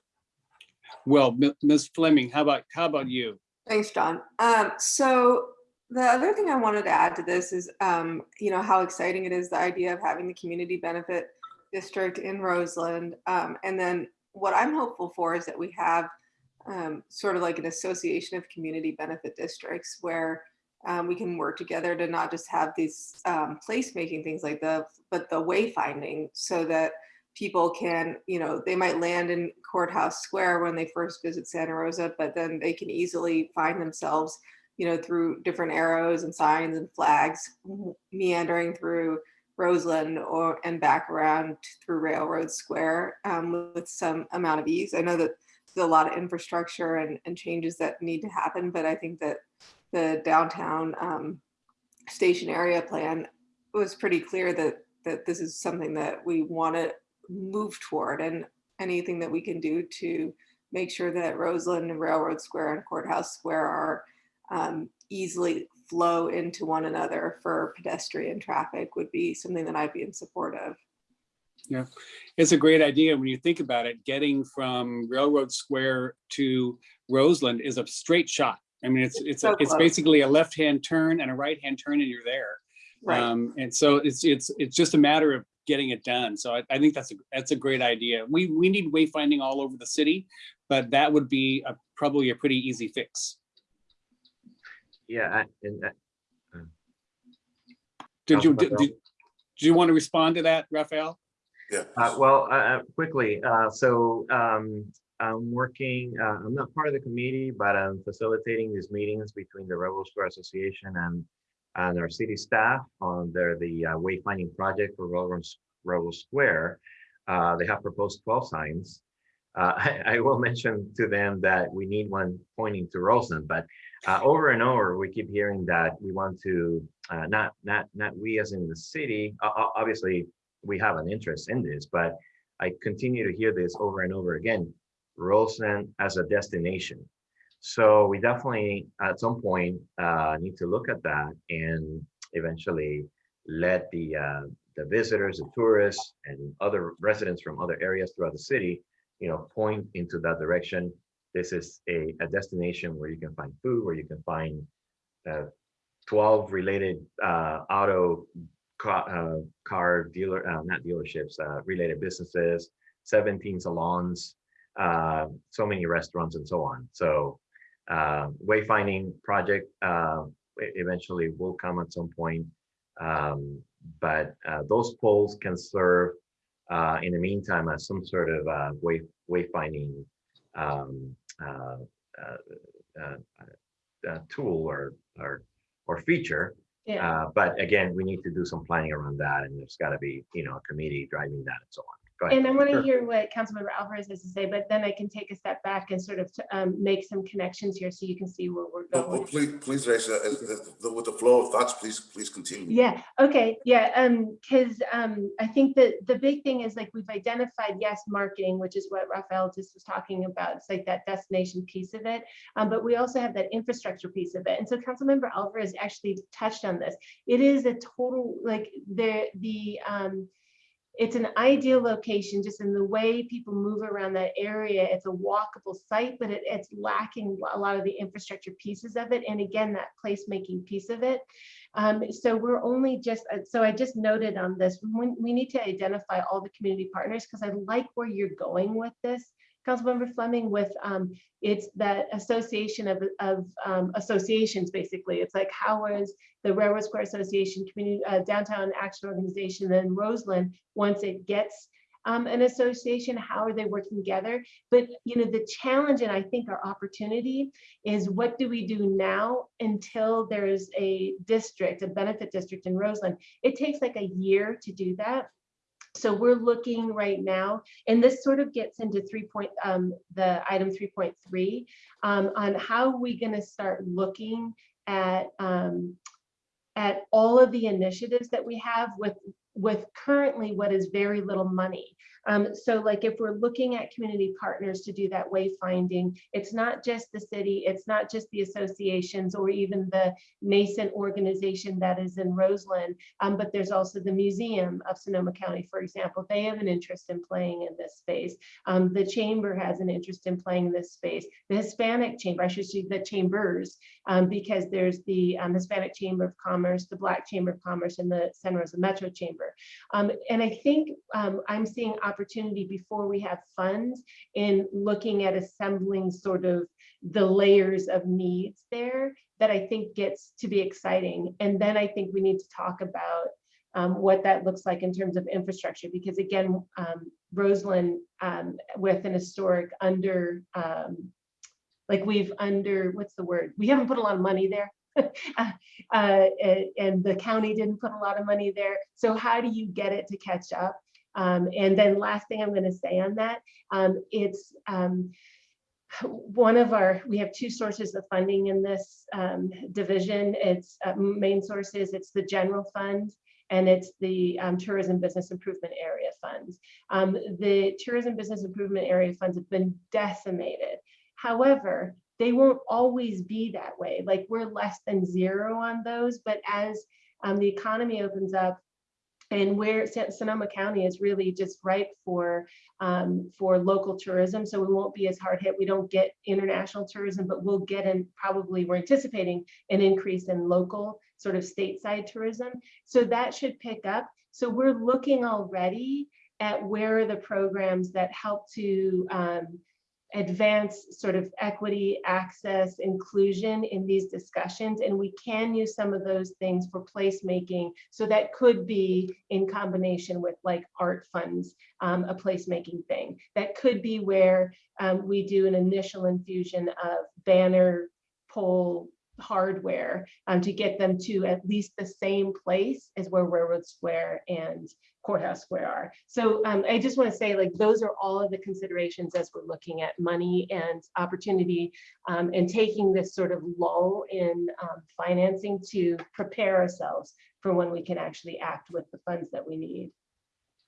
Well, Mi- Ms. Fleming, how about, how about you? Thanks, John. Um, so the other thing I wanted to add to this is, um, you know, how exciting it is, the idea of having the community benefit district in Roseland. Um, and then what I'm hopeful for is that we have um, sort of like an association of community benefit districts where um, we can work together to not just have these um, placemaking things like the, but the wayfinding so that people can, you know, they might land in Courthouse Square when they first visit Santa Rosa, but then they can easily find themselves, you know, through different arrows and signs and flags meandering through Roseland or and back around through Railroad Square um, with some amount of ease. I know that there's a lot of infrastructure and, and changes that need to happen, but I think that the downtown um, station area plan was pretty clear that that this is something that we want to move toward and anything that we can do to make sure that Roseland and Railroad Square and Courthouse Square are um, easily flow into one another for pedestrian traffic would be something that I'd be in support of. Yeah, it's a great idea when you think about it. Getting from Railroad Square to Roseland is a straight shot. I mean, it's, it's, a- So it's basically a left-hand turn and a right-hand turn and you're there. Right. Um, and so it's, it's, it's just a matter of getting it done. So I, I think that's a, that's a great idea. We, we need wayfinding all over the city, but that would be a, probably a pretty easy fix. Yeah, I- and uh, Did you, Councilman did, Bell? did you want to respond to that, Rafael? Yeah. Uh, well, uh, uh, quickly, uh, so, um, I'm working, uh, I'm not part of the committee, but I'm facilitating these meetings between the Railroad Square Association and, and our city staff on their, the uh, wayfinding project for Rebel, Rebel Square. Uh, they have proposed twelve signs. Uh, I, I will mention to them that we need one pointing to Roseland, but, uh, over and over, we keep hearing that we want to, uh, not, not, not we as in the city, o- obviously, we have an interest in this, but I continue to hear this over and over again, Roseland as a destination. So we definitely, at some point, uh, need to look at that and eventually let the, uh, the visitors, the tourists, and other residents from other areas throughout the city, you know, point into that direction. This is a, a destination where you can find food, where you can find uh, 12 related uh, auto car, uh, car dealer, uh, not dealerships, uh, related businesses, 17 salons, so many restaurants and so on. So uh, wayfinding project e- eventually will come at some point. Um, but those poles can serve uh, in the meantime as some sort of uh, way wayfinding um, Uh, uh, uh, tool or or or feature. Yeah. Uh, but again, we need to do some planning around that, and there's got to be you know a committee driving that and so on. Go ahead. And I want to Sure. hear what Councilmember Alvarez has to say, but then I can take a step back and sort of um, make some connections here so you can see where we're Oh, oh, going. Please, please, Raissa, uh, uh, with the flow of thoughts, please, please continue. Yeah, okay, yeah, um, because um, I think that the big thing is like we've identified, yes, marketing, which is what Rafael just was talking about. It's like that destination piece of it. Um, but we also have that infrastructure piece of it. And so Councilmember Alvarez actually touched on this. It is a total, like the, the, um, it's an ideal location, just in the way people move around that area. It's a walkable site, but it, it's lacking a lot of the infrastructure pieces of it. And again, that placemaking piece of it. Um, so we're only just, uh, so I just noted on this, we, we need to identify all the community partners because I like where you're going with this. Councilmember Fleming with, um, it's that association of, of um, associations, basically. It's like, how is the Railroad Square Association, Community uh, Downtown Action Organization, then Roseland, once it gets um, an association, how are they working together? But you know, the challenge and I think our opportunity is what do we do now until there is a district, a benefit district in Roseland? It takes like a year to do that. So we're looking right now, and this sort of gets into three point, um, the item three point three, um, on how we gonna start looking at, um, at all of the initiatives that we have with, with currently what is very little money. Um, so like if we're looking at community partners to do that wayfinding, it's not just the city, it's not just the associations or even the nascent organization that is in Roseland, um, but there's also the Museum of Sonoma County, for example. They have an interest in playing in this space. Um, the Chamber has an interest in playing in this space. The Hispanic Chamber, I should say the Chambers, um, because there's the um, Hispanic Chamber of Commerce, the Black Chamber of Commerce, and the Santa Rosa Metro Chamber. Um, and I think um, I'm seeing opportunity before we have funds in looking at assembling sort of the layers of needs there that I think gets to be exciting. And then I think we need to talk about um, what that looks like in terms of infrastructure, because again, um, Roseland um, with an historic under, um, like we've under, what's the word? We haven't put a lot of money there. uh, and, and the county didn't put a lot of money there. So how do you get it to catch up? Um, and then last thing I'm going to say on that, um, it's um, one of our, we have two sources of funding in this um, division. It's uh, main sources, it's the general fund and it's the um, tourism business improvement area funds. Um, the tourism business improvement area funds have been decimated. However, they won't always be that way. Like we're less than zero on those, but as um, the economy opens up, and where Sonoma County is really just ripe for um, for local tourism. So we won't be as hard hit. We don't get international tourism, but we'll get in probably we're anticipating an increase in local sort of stateside tourism. So that should pick up. So we're looking already at where are the programs that help to um, advance sort of equity, access, inclusion in these discussions. And we can use some of those things for placemaking. So that could be in combination with like art funds, um, a placemaking thing. That could be where um, we do an initial infusion of banner pole hardware um, to get them to at least the same place as where Railroad Square and Courthouse Square are. So um, I just want to say like those are all of the considerations as we're looking at money and opportunity um, and taking this sort of lull in um, financing to prepare ourselves for when we can actually act with the funds that we need.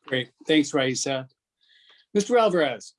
Great. Thanks, Raissa. Mr. Alvarez.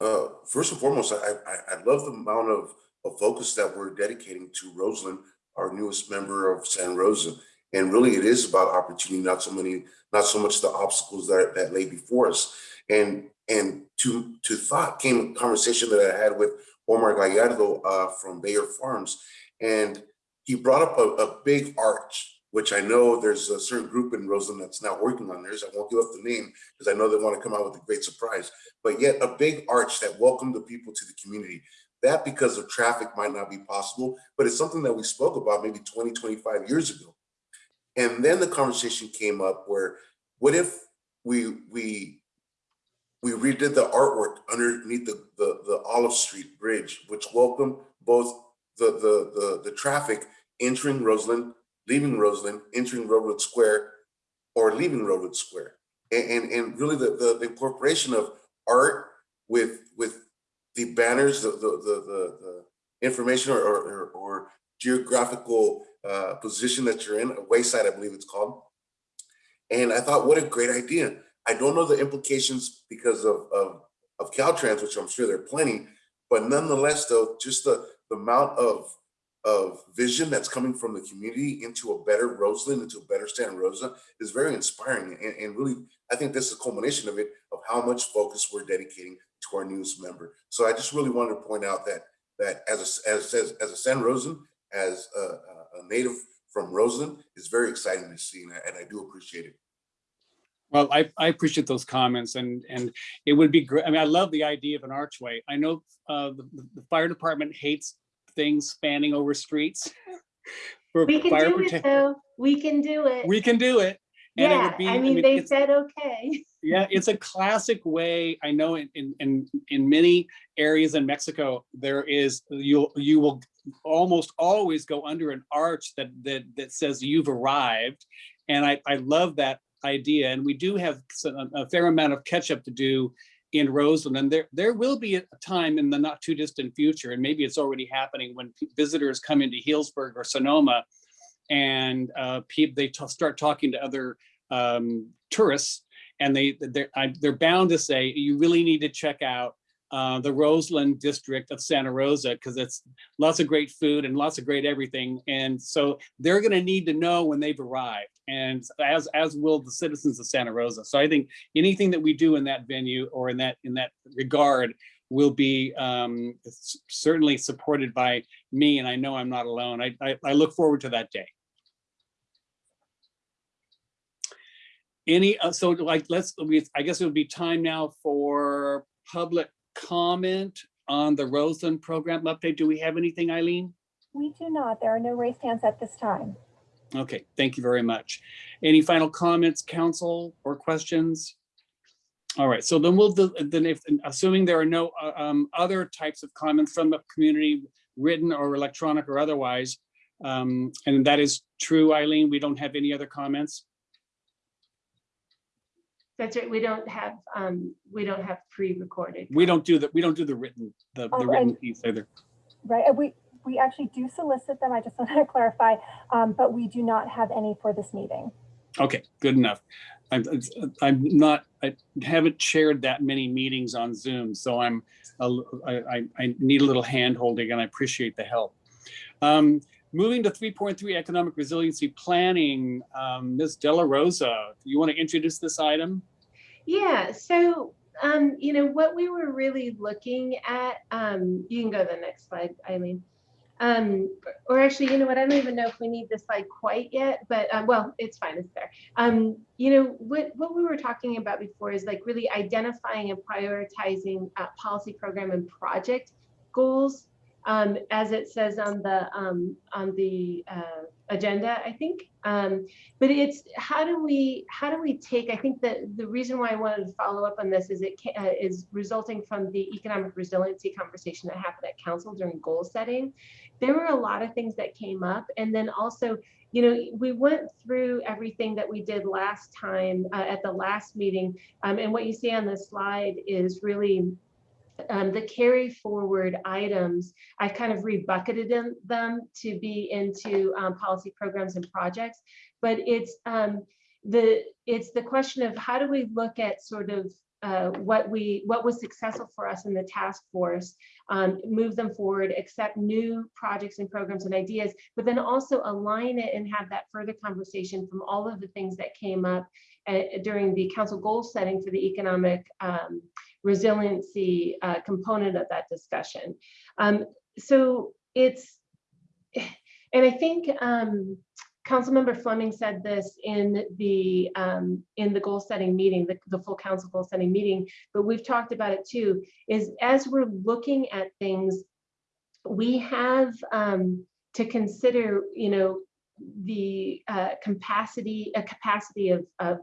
Uh, first and foremost, I, I, I love the amount of, of focus that we're dedicating to Roseland, our newest member of San Rosa. And really it is about opportunity, not so many, not so much the obstacles that, that lay before us. And, and to, to thought came a conversation that I had with Omar Gallardo uh, from Bayer Farms. And he brought up a, a big arch, which I know there's a certain group in Roseland that's now working on theirs. I won't give up the name because I know they want to come out with a great surprise, but yet a big arch that welcomed the people to the community. That because of traffic might not be possible, but it's something that we spoke about maybe 20, 25 years ago. And then the conversation came up where, what if we we we redid the artwork underneath the the, the Olive Street Bridge, which welcomed both the the the, the traffic entering Roseland, leaving Roseland, entering Railroad Square, or leaving Railroad Square, and and, and really the, the the incorporation of art with with the banners, the the the, the, information or, or or geographical uh, position that you're in, a wayside, I believe it's called. And I thought, what a great idea. I don't know the implications because of, of, of Caltrans, which I'm sure there are plenty, but nonetheless, though, just the, the amount of, of vision that's coming from the community into a better Roseland, into a better Santa Rosa is very inspiring. And, and really, I think this is a culmination of it, of how much focus we're dedicating to our newest member. So I just really wanted to point out that that as a, as, as, as a San Rosen, as a, a native from Rosen, it's very exciting to see, and I, and I do appreciate it. Well, I, I appreciate those comments and, and it would be great. I mean, I love the idea of an archway. I know uh, the, the fire department hates things spanning over streets. for We can fire do it though. We can do it. We can do it. And it Yeah, would be, I mean, they said, okay. Yeah, it's a classic way. I know in, in, in, in many areas in Mexico, there is, you'll, you will almost always go under an arch that, that, that says you've arrived. And I, I love that idea. And we do have some- a fair amount of catch up to do in Roseland. And there, there will be a time in the not too distant future, and maybe it's already happening when visitors come into Healdsburg or Sonoma and uh, they start talking to other um, tourists and they they're, I- they're bound to say you really need to check out uh, the Roseland district of Santa Rosa because it's lots of great food and lots of great everything. And so they're going to need to know when they've arrived, and as as will the citizens of Santa Rosa. So I think anything that we do in that venue or in that in that regard will be um, certainly supported by me, and I know I'm not alone. I, I, I look forward to that day. Any, uh, so like, let's, I guess it would be time now for public comment on the Roseland program update. Do we have anything, Eileen? We do not. There are no raised hands at this time. Okay, thank you very much. Any final comments, council, or questions? All right, so then we'll, then if, assuming there are no uh, um, other types of comments from the community, written or electronic or otherwise, um, and that is true, Eileen, we don't have any other comments? That's right. We don't have, um, we don't have pre-recorded. We don't do that, we don't do the written, the, the Oh, written and- piece either. Right, and we, we actually do solicit them, I just want to clarify, um, but we do not have any for this meeting. Okay, good enough. I'm, I'm not, I haven't chaired that many meetings on Zoom, so I'm, a l- I, I- I need a little hand holding and I appreciate the help. Um, moving to three point three economic resiliency planning, um, Ms. de la Rosa, you want to introduce this item? Yeah, so, um, you know, what we were really looking at, um, you can go to the next slide, Eileen. Um, or actually, you know what, I don't even know if we need this slide quite yet, but, um, well, it's fine, it's there. Um, you know, what, what we were talking about before is like really identifying and prioritizing uh, policy program and project goals um, as it says on the um, on the uh, agenda, I think. Um, but it's how do we how do we take? I think that the reason why I wanted to follow up on this is it uh, is resulting from the economic resiliency conversation that happened at council during goal setting. There were a lot of things that came up, and then also. You know, we went through everything that we did last time uh, at the last meeting, um, and what you see on the slide is really um, the carry forward items, I've kind of rebucketed them to be into um, policy programs and projects. But it's um, the it's the question of how do we look at sort of uh, what we what was successful for us in the task force, um, move them forward, accept new projects and programs and ideas, but then also align it and have that further conversation from all of the things that came up uh, during the council goal setting for the economic um, resiliency uh, component of that discussion. Um, so it's, and I think um, Councilmember Fleming said this in the um, in the goal setting meeting, the, the full council goal setting meeting, but we've talked about it too, is as we're looking at things, we have um, to consider, you know, the uh, capacity, a capacity of, of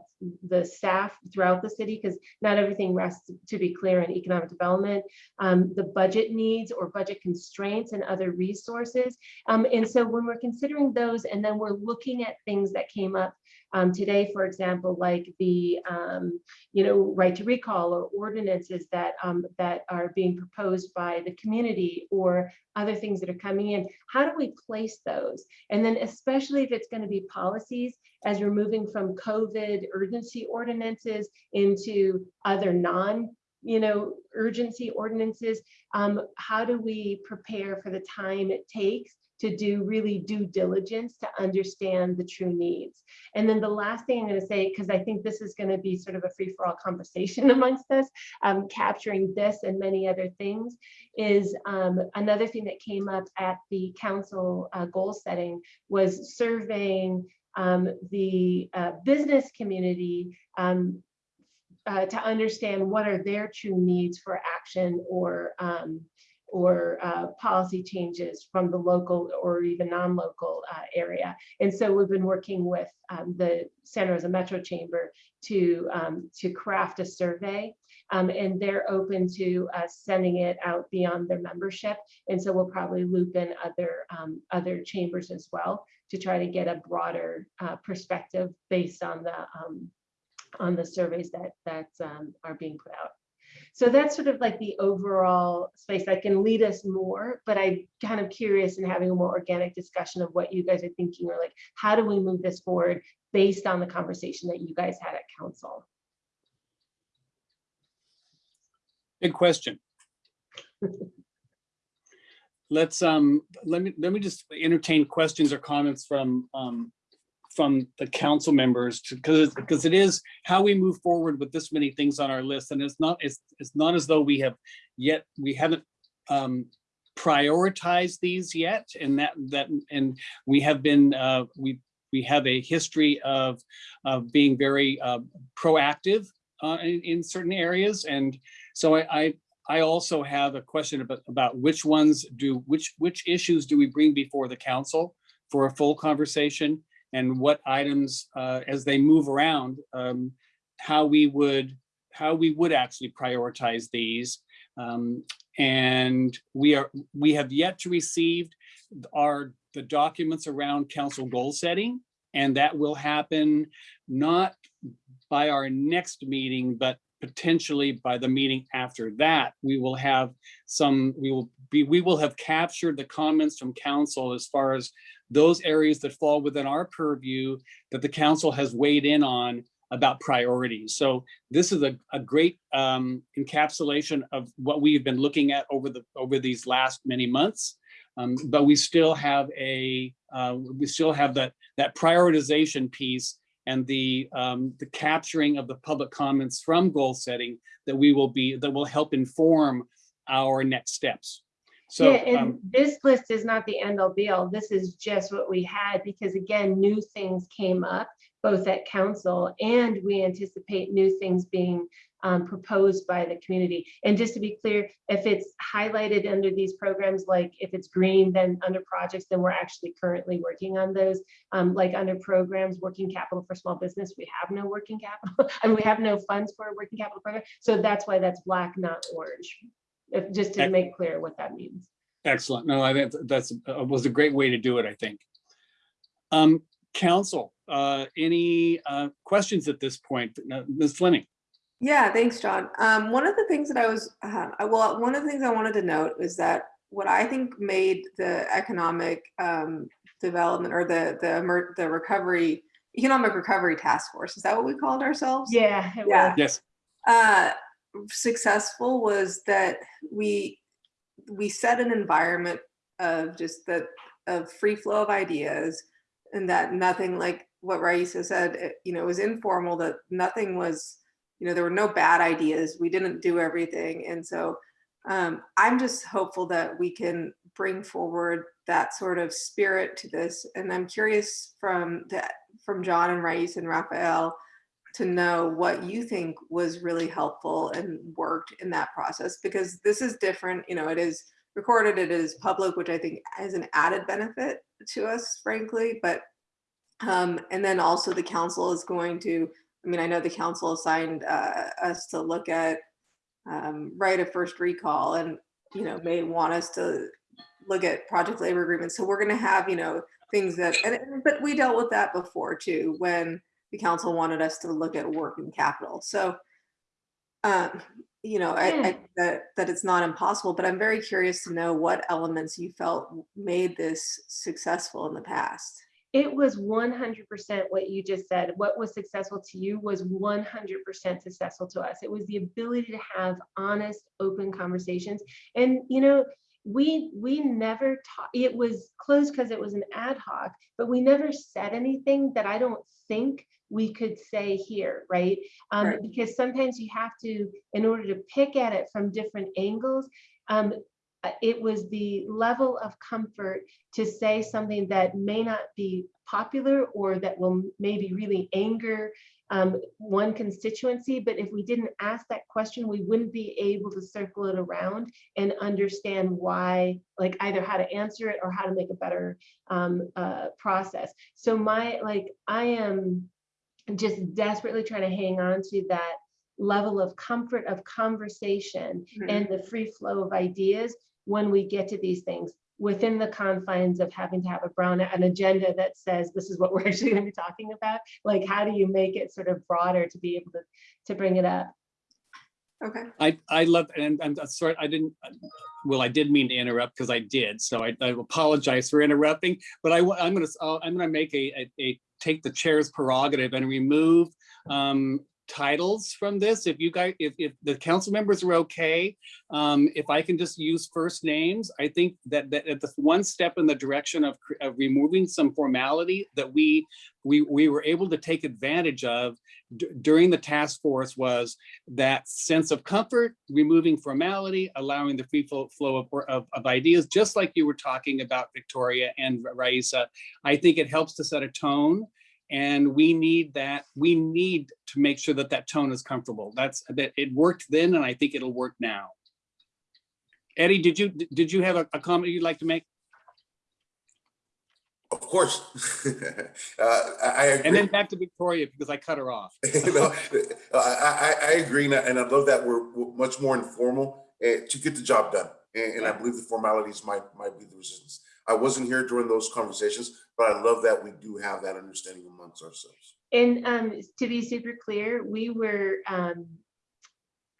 the staff throughout the city, because not everything rests, to be clear, in economic development, um, the budget needs or budget constraints and other resources. Um, and so when we're considering those, and then we're looking at things that came up um, today, for example, like the, um, you know, right to recall or ordinances that um, that are being proposed by the community or other things that are coming in. How do we place those? And then especially if it's going to be policies, as we're moving from COVID urgency ordinances into other non you know, urgency ordinances, um, how do we prepare for the time it takes to do really due diligence to understand the true needs. And then the last thing I'm going to say, because I think this is going to be sort of a free for all conversation amongst us, um, capturing this and many other things, is um, another thing that came up at the council uh, goal setting was surveying um, the uh, business community um, uh, to understand what are their true needs for action or um, or uh, policy changes from the local or even non-local uh, area. And so we've been working with um, the Santa Rosa Metro Chamber to, um, to craft a survey um, and they're open to us sending it out beyond their membership. And so we'll probably loop in other, um, other chambers as well to try to get a broader uh, perspective based on the, um, on the surveys that, that um, are being put out. So that's sort of like the overall space that can lead us more, but I'm kind of curious in having a more organic discussion of what you guys are thinking or like, how do we move this forward based on the conversation that you guys had at council? Big question. Let's, um, let me, let me just entertain questions or comments from, um, from the council members because because it is how we move forward with this many things on our list and it's not it's it's not as though we have yet we haven't um prioritized these yet and that that and we have been uh we we have a history of of being very uh, proactive uh, in, in certain areas and so I, I I also have a question about about which ones do which which issues do we bring before the council for a full conversation and what items uh, as they move around, um, how we would how we would actually prioritize these. Um, and we are we have yet to receive our the documents around council goal setting, and that will happen not by our next meeting, but potentially by the meeting after that, we will have some, we will be, we will have captured the comments from council as far as those areas that fall within our purview that the council has weighed in on about priorities. So this is a, a great um, encapsulation of what we've been looking at over the over these last many months. Um, but we still have a, uh, we still have that, that prioritization piece and the, um, the capturing of the public comments from goal setting that we will be, that will help inform our next steps. So, Yeah, um, and this list is not the end all be all. This is just what we had because again, new things came up both at council and we anticipate new things being um, proposed by the community. And just to be clear, if it's highlighted under these programs, like if it's green, then under projects, then we're actually currently working on those. Um, like under programs, working capital for small business, we have no working capital and we have no funds for a working capital program. So that's why that's black, not orange. If, just to make clear what that means. excellent. No, I think that's, uh, was a great way to do it, I think. Um, council, uh, any, uh, questions at this point? Uh, Ms. Fleming? Yeah, thanks, John. Um, one of the things that I was, uh, well, one of the things I wanted to note is that what I think made the economic um, development or the the the recovery economic recovery task force is that what we called ourselves? Yeah, Yeah. was. Yes. uh, successful was that we we set an environment of just that of free flow of ideas and that nothing like what Raissa said, it, you know, it was informal, that nothing was, you know, there were no bad ideas. We didn't do everything. And so um, I'm just hopeful that we can bring forward that sort of spirit to this. And I'm curious from that from John and Raissa and Rafael, to know what you think was really helpful and worked in that process because this is different you know it is recorded it is public which i think is an added benefit to us frankly but um and then also the council is going to i mean i know the council assigned uh, us to look at um, right of first recall and you know may want us to look at project labor agreements so we're going to have you know things that and but we dealt with that before too when the council wanted us to look at working capital. So, um, you know, I, I that that it's not impossible, but I'm very curious to know what elements you felt made this successful in the past. It was 100% what you just said. What was successful to you was 100% successful to us. It was the ability to have honest, open conversations. And, you know, we we never taught it was closed because it was an ad hoc but we never said anything that i don't think we could say here right um Right. because sometimes you have to in order to pick at it from different angles um it was the level of comfort to say something that may not be popular or that will maybe really anger um, one constituency, but if we didn't ask that question, we wouldn't be able to circle it around and understand why, like either how to answer it or how to make a better um, uh, process. So my, like, I am just desperately trying to hang on to that level of comfort of conversation Mhm. and the free flow of ideas when we get to these things within the confines of having to have a brown an agenda that says this is what we're actually going to be talking about like how do you make it sort of broader to be able to to bring it up Okay. I, I love, and I'm sorry, I didn't, well, I did mean to interrupt because I did, so I, I apologize for interrupting, but I, i'm gonna, uh, I'm gonna make a, a, a, take the chair's prerogative and remove um, titles from this. If you guys, if, if the council members are okay, um, if I can just use first names, I think that, that at the one step in the direction of, of removing some formality that we, we, we were able to take advantage of during the task force was that sense of comfort, removing formality, allowing the free flow, of, of, of ideas, just like you were talking about Victoria and Raissa. I think it helps to set a tone and we need that, we need to make sure that that tone is comfortable. That's, that it worked then and I think it'll work now. Eddie, did you, did you have a, a comment you'd like to make? Of course. uh, I, agree. And then back to Victoria because I cut her off. you know, I, I, agree, and I, love that we're, much more informal uh, to get the job done. And, and I believe the formalities might might be the resistance. I wasn't here during those conversations, but I love that we do have that understanding amongst ourselves. and um to be super clear we were um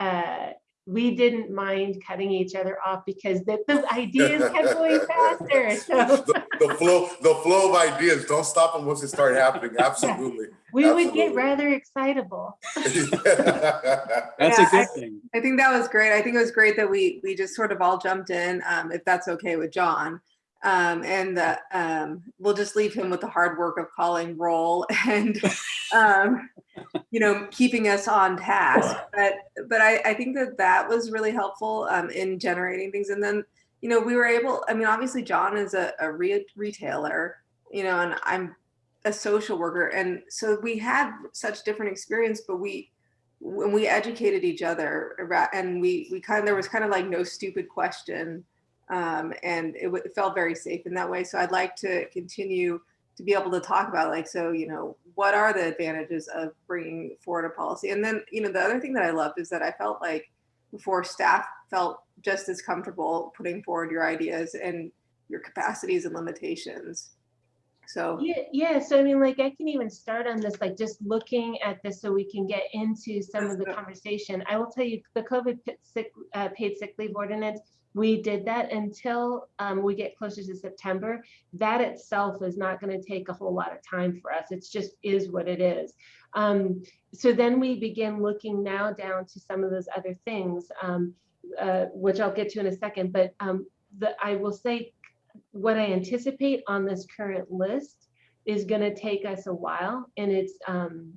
uh we didn't mind cutting each other off because the, the ideas kept going faster so the, the flow, the flow of ideas. Don't stop them once it started happening. Absolutely. we would get rather excitable That's Yeah, a good thing. I think that was great. I think it was great that we we just sort of all jumped in, um, if that's okay with John. Um, and uh, um, we'll just leave him with the hard work of calling roll and, um, you know, keeping us on task. But but I, I think that that was really helpful um, in generating things. And then, you know, we were able, I mean, obviously John is a, a re retailer, you know, and I'm a social worker. And so we had such different experience, but we, when we educated each other and we, we kind of, there was kind of like no stupid question. Um, and it, it felt very safe in that way. So I'd like to continue to be able to talk about like, so, you know, what are the advantages of bringing forward a policy? And then, you know, the other thing that I loved is that I felt like before staff felt just as comfortable putting forward your ideas and your capacities and limitations. So Yeah, yeah. So I mean, like I can even start on this, like just looking at this so we can get into some of the conversation. I will tell you the COVID sick, uh, paid sick leave ordinance, we did that until um, we get closer to September. That itself is not going to take a whole lot of time for us. It's just is what it is. Um, so then we begin looking now down to some of those other things, um, uh, which I'll get to in a second. But um, the, I will say what I anticipate on this current list is going to take us a while, and it's um,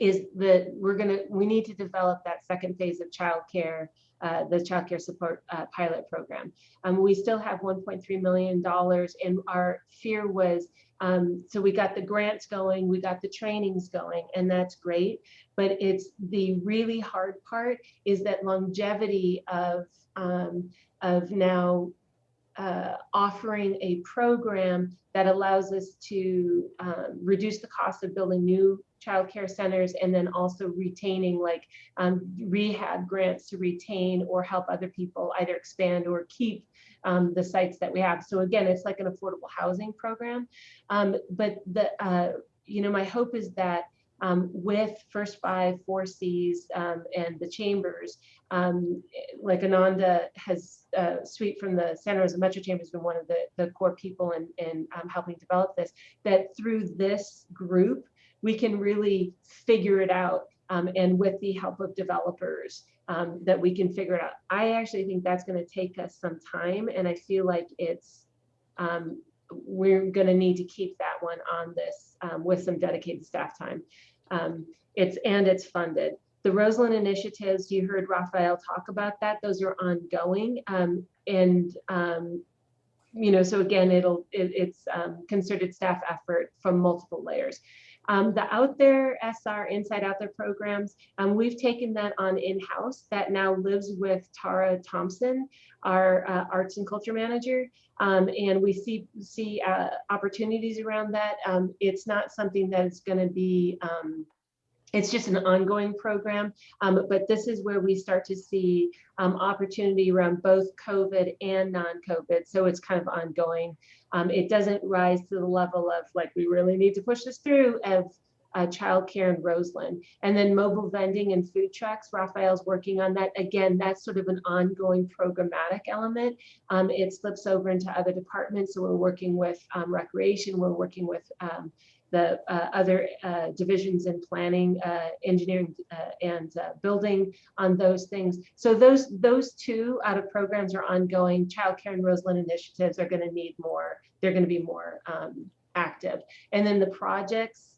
is that we're going to we need to develop that second phase of childcare, uh, the childcare support uh, pilot program. Um, we still have 1.3 million dollars, and our fear was um, so we got the grants going, we got the trainings going, and that's great. But it's the really hard part is that longevity of um, of now uh, offering a program that allows us to um, reduce the cost of building new childcare centers and then also retaining like um, rehab grants to retain or help other people either expand or keep um, the sites that we have. So again, it's like an affordable housing program. Um, but the, uh, you know, my hope is that um, with First Five, Four Cs, um, and the chambers, um, like Ananda has, uh, Sweet from the Santa Rosa Metro Chamber has been one of the, the core people in, in um, helping develop this, that through this group, we can really figure it out. Um, and with the help of developers, um, that we can figure it out. I actually think that's going to take us some time, and I feel like it's we're going to need to keep that one on this um, with some dedicated staff time. Um, it's and it's funded. The Roseland initiatives, you heard Rafael talk about that. Those are ongoing, um, and um, you know, so again, it'll it, it's um, concerted staff effort from multiple layers. Um, the Out There SR Inside Out There programs, um, we've taken that on in-house. That now lives with Tara Thompson, our uh, arts and culture manager, um, and we see see uh, opportunities around that. Um, it's not something that is going to be um, it's just an ongoing program, um, but this is where we start to see um, opportunity around both COVID and non-COVID. So it's kind of ongoing. Um, it doesn't rise to the level of like, we really need to push this through of uh, childcare in Roseland. And then mobile vending and food trucks, Rafael's working on that. Again, that's sort of an ongoing programmatic element. Um, it slips over into other departments. So we're working with um, recreation, we're working with um, the uh, other uh, divisions in planning, uh, engineering, uh, and uh, building on those things. So those those two out of programs are ongoing. Childcare and Roseland initiatives are going to need more. They're going to be more um, active. And then the projects,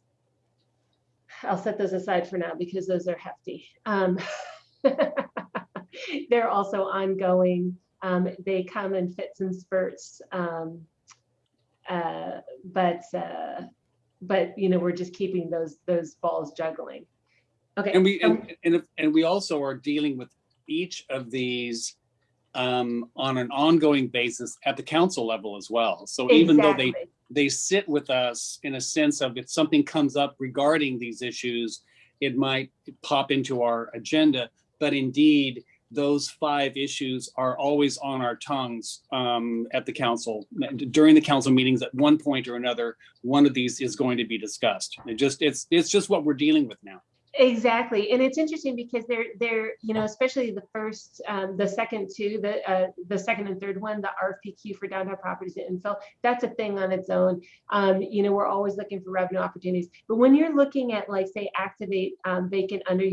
I'll set those aside for now because those are hefty. Um, they're also ongoing. Um, they come in fits and spurts. Um, uh, but uh, but you know we're just keeping those those balls juggling. Okay And we, and, and, if- and we also are dealing with each of these um, on an ongoing basis at the council level as well. So even though they, they sit with us in a sense of if something comes up regarding these issues, it might pop into our agenda, but indeed, those five issues are always on our tongues um, at the council. During the council meetings, at one point or another, one of these is going to be discussed. It just, it's, it's just what we're dealing with now. Exactly and it's interesting because they're they're you know especially the first um, the second two the uh, the second and third one the rfpq for downtown properties and infill that's a thing on its own. Um, you know we're always looking for revenue opportunities but when you're looking at like say activate um, vacant under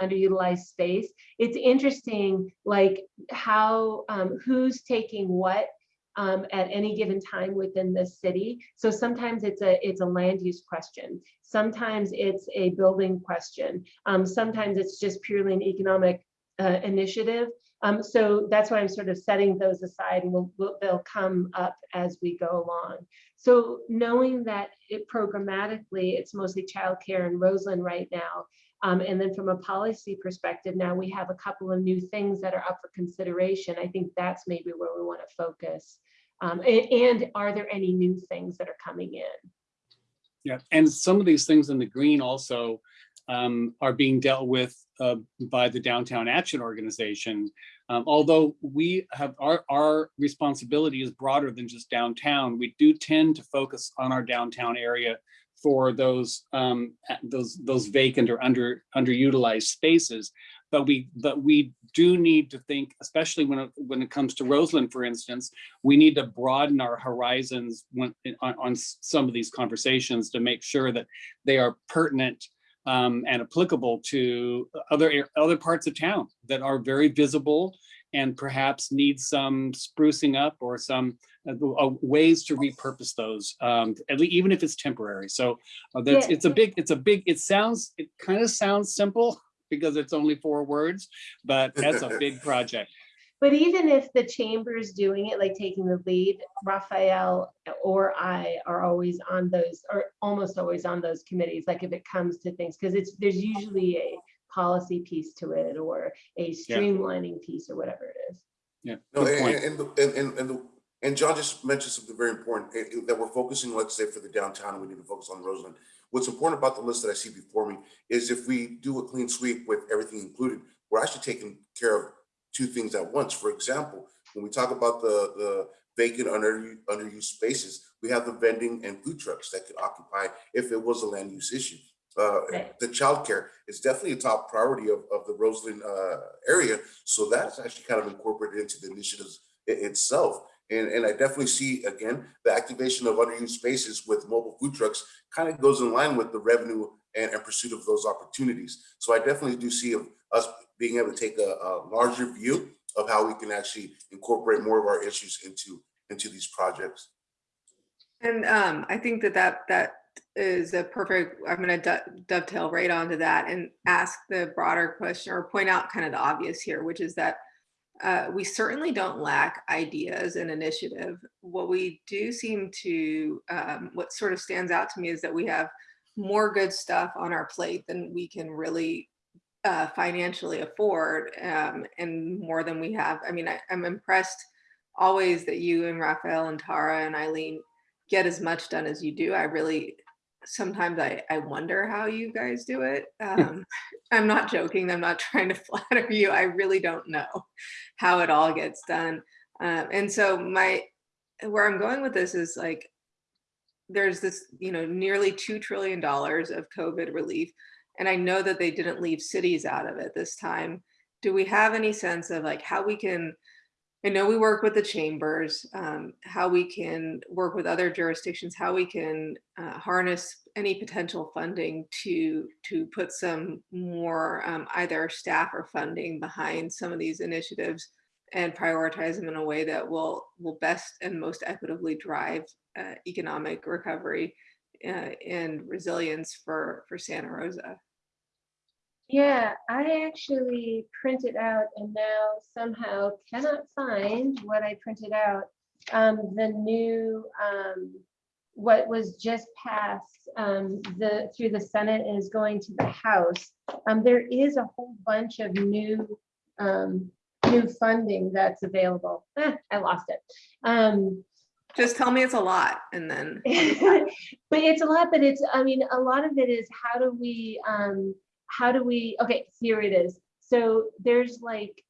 underutilized space it's interesting like how um, who's taking what um, at any given time within the city. So sometimes it's a it's a land use question. Sometimes it's a building question. Um, sometimes it's just purely an economic uh, initiative. Um, so that's why I'm sort of setting those aside and we'll, we'll, they'll come up as we go along. So knowing that it programmatically, it's mostly childcare in Roseland right now. Um, and then from a policy perspective, now we have a couple of new things that are up for consideration. I think that's maybe where we want to focus. Um, and, and are there any new things that are coming in? Yeah, and some of these things in the green also um, are being dealt with uh, by the Downtown Action Organization. Um, although we have our, our responsibility is broader than just downtown, we do tend to focus on our downtown area for those um, those those vacant or under underutilized spaces. But we but we do need to think, especially when it, when it comes to Roseland, for instance, we need to broaden our horizons when, on, on some of these conversations to make sure that they are pertinent um, and applicable to other other parts of town that are very visible and perhaps need some sprucing up or some uh, uh, ways to repurpose those, um, at least even if it's temporary. So uh, that's Yeah. it's a big it's a big it sounds it kind of sounds simple because it's only four words, but that's a big project. But even if the chamber's doing it, like taking the lead, Rafael or I are always on those, or almost always on those committees, like if it comes to things, because it's, there's usually a policy piece to it or a streamlining piece or whatever it is. Yeah, No, and, and, and, the- and, and, and, the- and John just mentioned something very important, eh, eh, that we're focusing, let's say, for the downtown, we need to focus on Roseland. What's important about the list that I see before me is if we do a clean sweep with everything included, we're actually taking care of two things at once. For example, when we talk about the, the vacant under, underused spaces, we have the vending and food trucks that could occupy if it was a land use issue. Uh, Right. the childcare is definitely a top priority of, of the Roseland, uh, area. So that's actually kind of incorporated into the initiatives itself. And, and I definitely see, again, the activation of underused spaces with mobile food trucks kind of goes in line with the revenue and, and pursuit of those opportunities. So I definitely do see of us being able to take a, a larger view of how we can actually incorporate more of our issues into, into these projects. And um, I think that that that is a perfect, I'm gonna do- dovetail right onto that and ask the broader question or point out kind of the obvious here, which is that uh, we certainly don't lack ideas and initiative. What we do seem to, um, what sort of stands out to me is that we have more good stuff on our plate than we can really uh, financially afford um, and more than we have. I mean, I, I'm impressed always that you and Rafael and Tara and Eileen get as much done as you do. I really, sometimes I, I wonder how you guys do it. Um, I'm not joking. I'm not trying to flatter you. I really don't know how it all gets done. Um, and so my, where I'm going with this is like, there's this, you know, nearly $2 trillion of COVID relief. And I know that they didn't leave cities out of it this time. Do we have any sense of like how we can, I know we work with the chambers, um, how we can work with other jurisdictions, how we can uh, harness any potential funding to to put some more um, either staff or funding behind some of these initiatives and prioritize them in a way that will will best and most equitably drive uh, economic recovery uh, and resilience for for Santa Rosa. Yeah, I actually printed out and now somehow cannot find what I printed out. Um, the new, um, what was just passed, um, the, through the Senate is going to the House. Um, there is a whole bunch of new, um, new funding that's available. Eh, I lost it. Um, Just tell me it's a lot and then but it's a lot, but it's, I mean, a lot of it is how do we, um, how do we, okay, here it is. So there's like,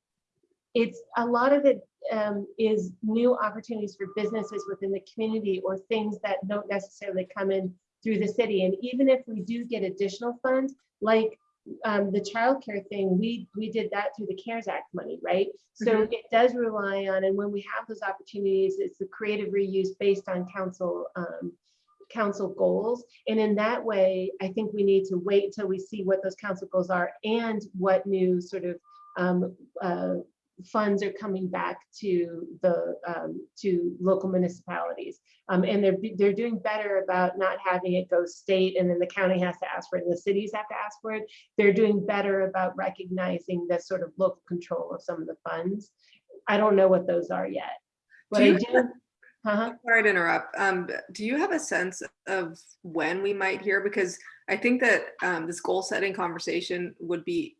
it's, a lot of it um, is new opportunities for businesses within the community or things that don't necessarily come in through the city. And even if we do get additional funds, like um, the childcare thing, we, we did that through the CARES Act money, right? So it does rely on, and when we have those opportunities, it's the creative reuse based on council, um, council goals. And in that way, I think we need to wait until we see what those council goals are and what new sort of um, uh, funds are coming back to the, um, to local municipalities. Um, and they're, they're doing better about not having it go state and then the county has to ask for it and the cities have to ask for it. They're doing better about recognizing the sort of local control of some of the funds. I don't know what those are yet. What Do you do, uh-huh. Sorry to interrupt. Um, do you have a sense of when we might hear? Because I think that um, this goal setting conversation would be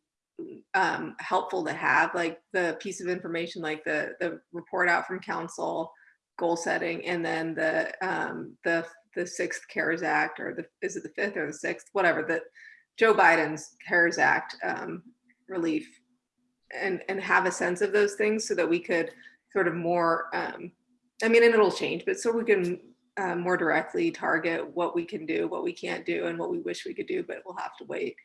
um, helpful to have, like the piece of information, like the the report out from council, goal setting, and then the um, the the sixth CARES Act, or the is it the fifth or the sixth, whatever that Joe Biden's CARES Act um, relief, and and have a sense of those things so that we could sort of more um, I mean, and it'll change, but so we can uh, more directly target what we can do, what we can't do, and what we wish we could do, but we'll have to wait.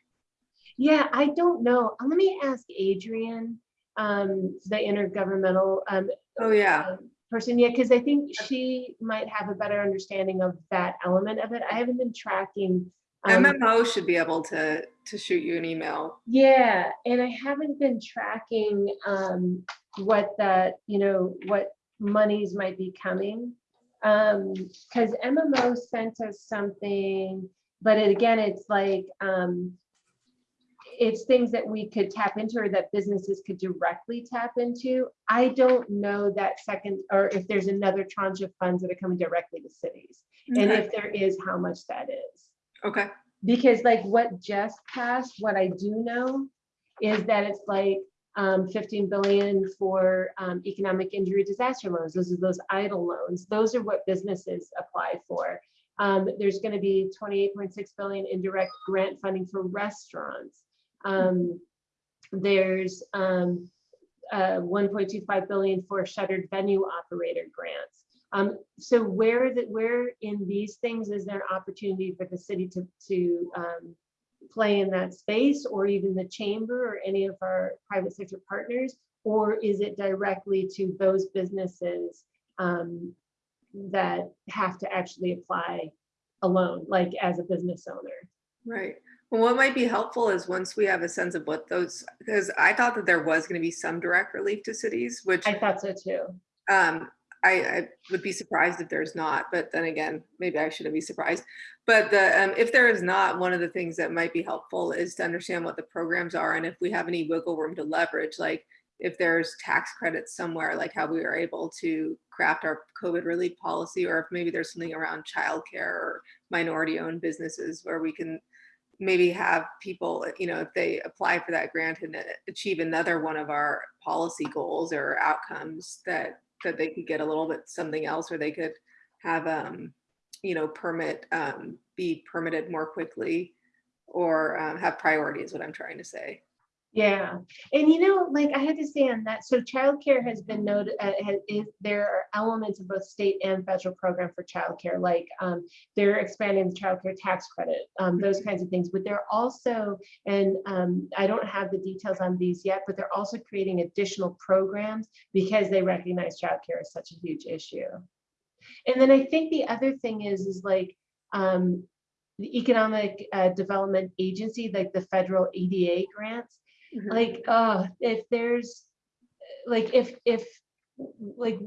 Yeah, I don't know. Let me ask Adrian, um, the intergovernmental um, Oh, yeah. um, person, yeah, because I think she might have a better understanding of that element of it. I haven't been tracking. um, MMO should be able to to shoot you an email. Yeah, and I haven't been tracking um, what that, you know, what monies might be coming. Um, because MMO sent us something, but it, again, it's like, um, it's things that we could tap into or that businesses could directly tap into. I don't know that second, or if there's another tranche of funds that are coming directly to cities. And if there is, how much that is Okay. because like what just passed, what I do know is that it's like um, 15 billion for um, economic injury disaster loans. Those are those EIDL loans. Those are what businesses apply for. Um, there's going to be 28.6 billion in direct grant funding for restaurants. Um, there's um, uh, 1.25 billion for shuttered venue operator grants. Um, so where it, where in these things is there an opportunity for the city to, to um, play in that space or even the chamber or any of our private sector partners? Or is it directly to those businesses um, that have to actually apply alone, like as a business owner? Right. Well, what might be helpful is once we have a sense of what those, because I thought that there was going to be some direct relief to cities, which I thought so too. um, I, I would be surprised if there's not, but then again, maybe I shouldn't be surprised. But the, um, if there is not, one of the things that might be helpful is to understand what the programs are and if we have any wiggle room to leverage, like if there's tax credits somewhere, like how we were able to craft our COVID relief policy, or if maybe there's something around childcare or minority owned businesses where we can maybe have people, you know, if they apply for that grant and uh, achieve another one of our policy goals or outcomes that that they could get a little bit something else or they could have um you know permit um be permitted more quickly or um, have priority is what i'm trying to say Yeah, and you know, like I had to say on that, so childcare has been noted, uh, has, is, there are elements of both state and federal program for childcare, like um, they're expanding the childcare tax credit, um, those kinds of things, but they're also, and um, I don't have the details on these yet, but they're also creating additional programs because they recognize childcare is such a huge issue. And then I think the other thing is, is like, um, the Economic uh, Development Agency, like the federal EDA grants, Mhm. like uh if there's like if if like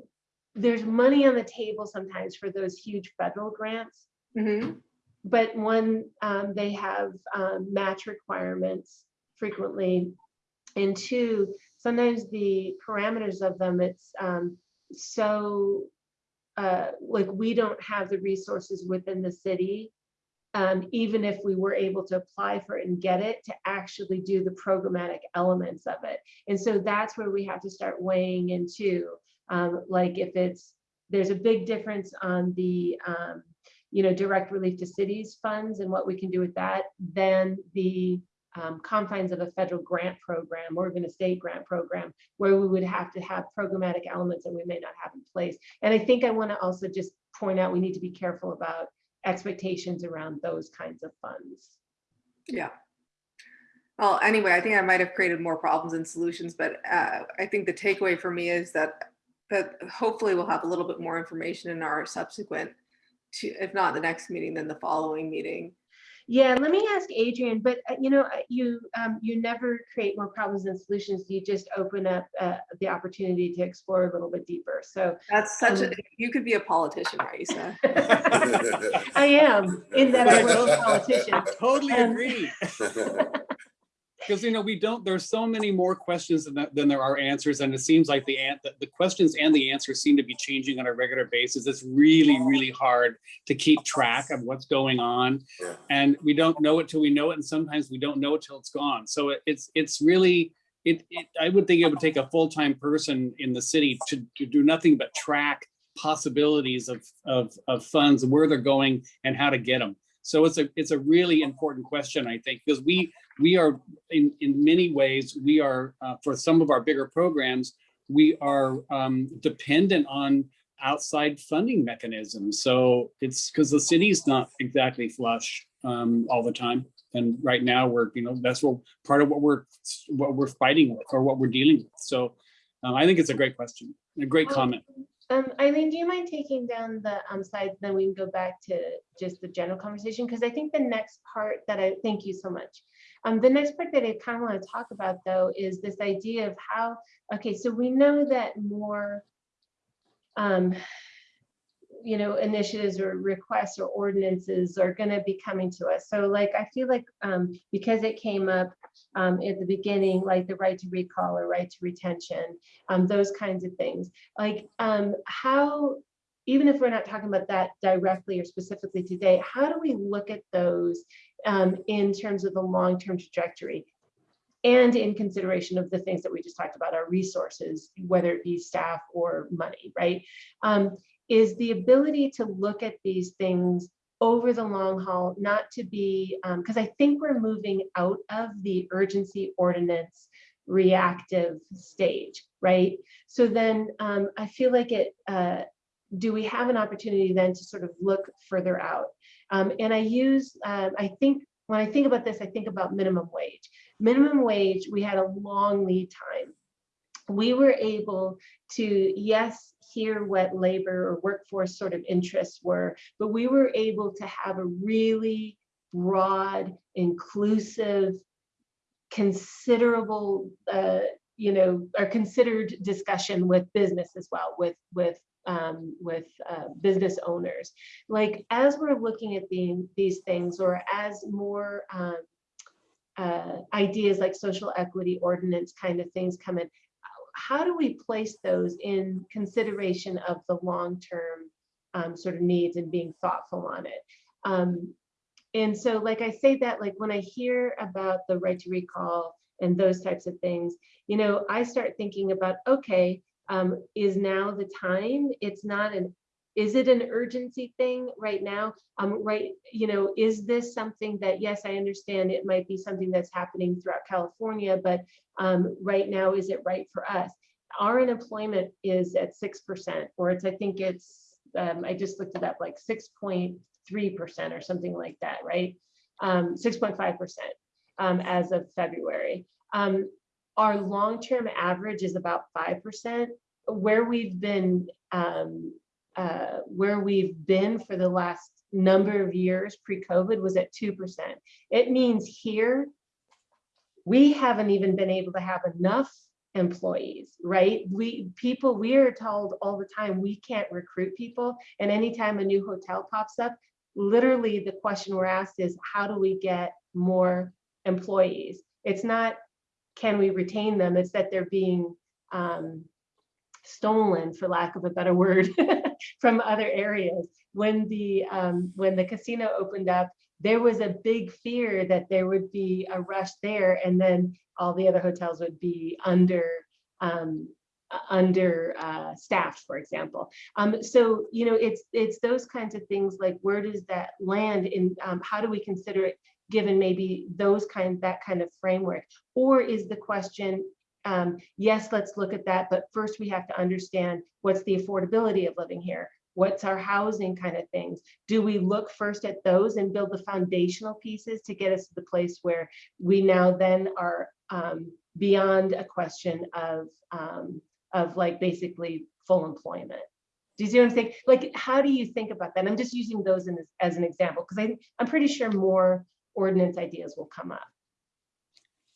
there's money on the table sometimes for those huge federal grants Mhm. but one um, they have um, match requirements frequently and two sometimes the parameters of them it's um, so uh, like we don't have the resources within the city um, even if we were able to apply for it and get it to actually do the programmatic elements of it. And so that's where we have to start weighing into, um, like if it's, there's a big difference on the, um, you know, direct relief to cities funds and what we can do with that, than the um, confines of a federal grant program or even a state grant program where we would have to have programmatic elements that we may not have in place. And I think I want to also just point out, we need to be careful about expectations around those kinds of funds. yeah well anyway i think i might have created more problems than solutions but uh, i think the takeaway for me is that that hopefully we'll have a little bit more information in our subsequent to if not the next meeting then the following meeting Yeah, let me ask Adrian, but uh, you know, uh, you um, you never create more problems than solutions. You just open up uh, the opportunity to explore a little bit deeper. So That's such a, Um, you could be a politician, Raissa. I am in that I was a politician. Totally Um, agree. Because, you know, we don't, there's so many more questions than, than there are answers. And it seems like the, the- the questions and the answers seem to be changing on a regular basis. It's really, really hard to keep track of what's going on. And we don't know it till we know it. And sometimes we don't know it till it's gone. So it- it's, it's really, it, it, I would think it would take a full-time person in the city to, to do nothing but track possibilities of, of, of funds, where they're going and how to get them. So it's a, it's a really important question, I think, because we, we are, in, in many ways, we are, uh, for some of our bigger programs, we are um, dependent on outside funding mechanisms. So it's because the city's not exactly flush um, all the time. And right now, we're, you know, that's what, part of what we're, what we're fighting with or what we're dealing with. So um, I think it's a great question, a great Um, comment. Um, Eileen, do you mind taking down the um, slides? Then we can go back to just the general conversation because I think the next part that I thank you so much. Um, the next part that I kind of want to talk about though is this idea of how. Okay, so we know that more. Um, you know, initiatives or requests or ordinances are going to be coming to us. So like, I feel like um, because it came up um, at the beginning, like the right to recall or right to retention, um, those kinds of things. Like um, how, even if we're not talking about that directly or specifically today, how do we look at those um, in terms of the long-term trajectory? And in consideration of the things that we just talked about, our resources, whether it be staff or money, right? Um, is the ability to look at these things over the long haul, not to be, because I think we're moving out of the urgency ordinance reactive stage, right? So then um, I feel like it, uh, do we have an opportunity then to sort of look further out? Um, and I use, uh, I think, when I think about this, I think about minimum wage. Minimum wage, we had a long lead time. We were able to, yes, hear what labor or workforce sort of interests were, but we were able to have a really broad, inclusive, considerable, uh, you know, or considered discussion with business as well, with with um, with uh, business owners. Like as we're looking at the, these things, or as more um, uh, ideas like social equity ordinance kind of things come in, how do we place those in consideration of the long-term um, sort of needs and being thoughtful on it? Um, and so like I say that, like when I hear about the right to recall and those types of things, you know, I start thinking about, okay, um, is now the time? It's not an, is it an urgency thing right now? Um, right, you know, is this something that, yes, I understand it might be something that's happening throughout California, but um, right now, is it right for us? Our unemployment is at 6%, or it's, I think it's, um, I just looked it up, like 6.3% or something like that, right? Um, 6.5% um, as of February. Um, our long-term average is about 5%. Where we've been, um, uh, where we've been for the last number of years pre-COVID was at 2%. It means here, we haven't even been able to have enough employees, right? We people, we are told all the time we can't recruit people. And anytime a new hotel pops up, literally the question we're asked is how do we get more employees? It's not can we retain them, it's that they're being um, stolen, for lack of a better word, from other areas. When the um, when the casino opened up, there was a big fear that there would be a rush there, and then all the other hotels would be under um, under uh, staffed, for example. Um, so you know, it's it's those kinds of things like where does that land in? Um, how do we consider it? Given maybe those kind that kind of framework or is the question um, yes let's look at that but first we have to understand what's the affordability of living here what's our housing kind of things do we look first at those and build the foundational pieces to get us to the place where we now then are um, beyond a question of um, of like basically full employment Do you see what I'm saying? Like, how do you think about that? I'm just using those in, as an example, because I'm pretty sure more ordinance ideas will come up.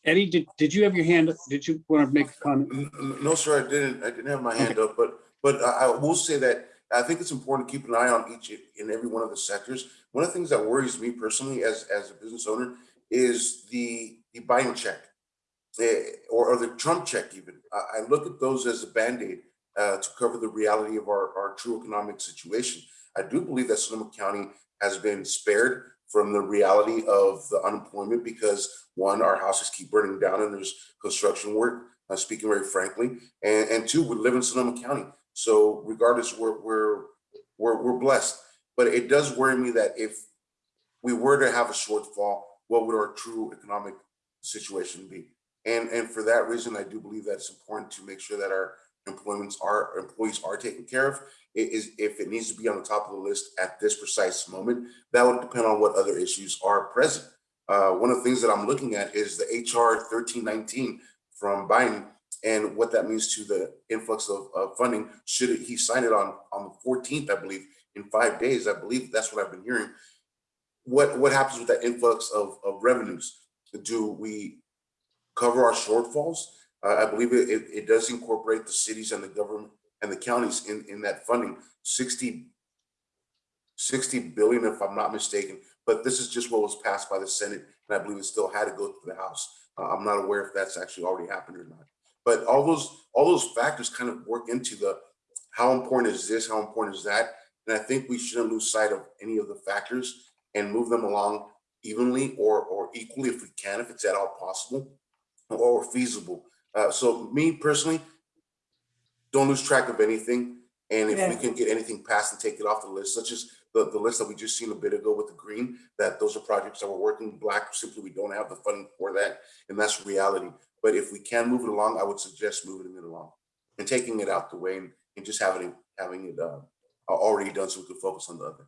Eddie, did, did you have your hand? up? Did you want to make a comment? N- n- No, sir, I didn't. I didn't have my hand up, but, but I, I will say that I think it's important to keep an eye on each and every one of the sectors. One of the things that worries me personally as, as a business owner is the, the Biden check. eh, or, or the Trump check even. I, I look at those as a Band-Aid uh, to cover the reality of our, our true economic situation. I do believe that Sonoma County has been spared from the reality of the unemployment because one, our houses keep burning down and there's construction work, uh, speaking very frankly. And, and two, we live in Sonoma County. So regardless, we're, we're, we're, we're blessed. But it does worry me that if we were to have a shortfall, what would our true economic situation be? And, and for that reason, I do believe that it's important to make sure that our employments are, employees are taken care of. It is, if it needs to be on the top of the list at this precise moment, that would depend on what other issues are present. Uh, one of the things that I'm looking at is the HR 1319 from Biden and what that means to the influx of, of funding. Should he sign it on, on the 14th, I believe, in five days, I believe that's what I've been hearing. What, what happens with that influx of, of revenues? Do we cover our shortfalls? Uh, I believe it, it, it does incorporate the cities and the government and the counties in, in that funding, 60, 60 billion, if I'm not mistaken. But this is just what was passed by the Senate, and I believe it still had to go through the House. Uh, I'm not aware if that's actually already happened or not. But all those, all those factors kind of work into the, how important is this, how important is that? And I think we shouldn't lose sight of any of the factors and move them along evenly or, or equally if we can, if it's at all possible or feasible. Uh, so me personally, don't lose track of anything. And if we can get anything passed and take it off the list, such as the, the list that we just seen a bit ago with the green, that those are projects that we're working black, simply we don't have the funding for that. And that's reality. But if we can move it along, I would suggest moving it along and taking it out the way and, and just having it, having it, uh, already done so we could focus on the other.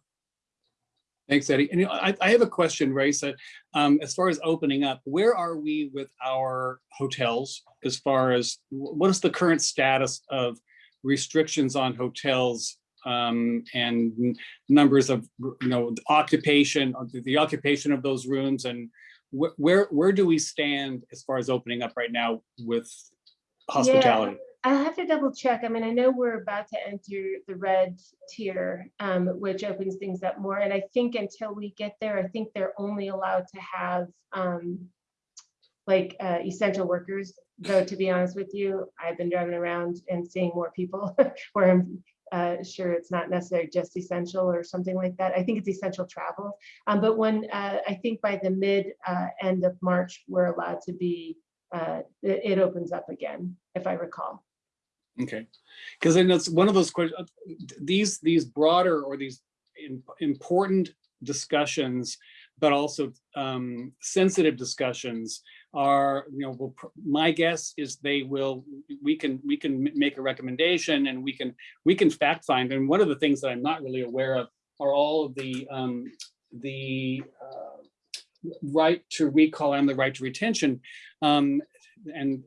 Thanks, Eddie. And you know, I, I have a question, Raissa. Um, as far as opening up, where are we with our hotels? As far as what is the current status of restrictions on hotels um, and numbers of, you know, occupation, the- the occupation of those rooms and wh- where, where do we stand as far as opening up right now with hospitality? I'll have to double check. I mean, I know we're about to enter the red tier, um, which opens things up more. And I think until we get there, I think they're only allowed to have um, like uh, essential workers. Though, to be honest with you, I've been driving around and seeing more people where I'm uh, sure it's not necessarily just essential or something like that. I think it's essential travel. Um, but when uh, I think by the mid uh, end of March, we're allowed to be, uh, it opens up again, if I recall. Okay, because then it's one of those questions, these, these broader or these im- important discussions, but also um, sensitive discussions are, you know, will my guess is they will, we can, we can make a recommendation and we can, we can fact find. And one of the things that I'm not really aware of are all of the, um, the uh, right to recall and the right to retention. Um, and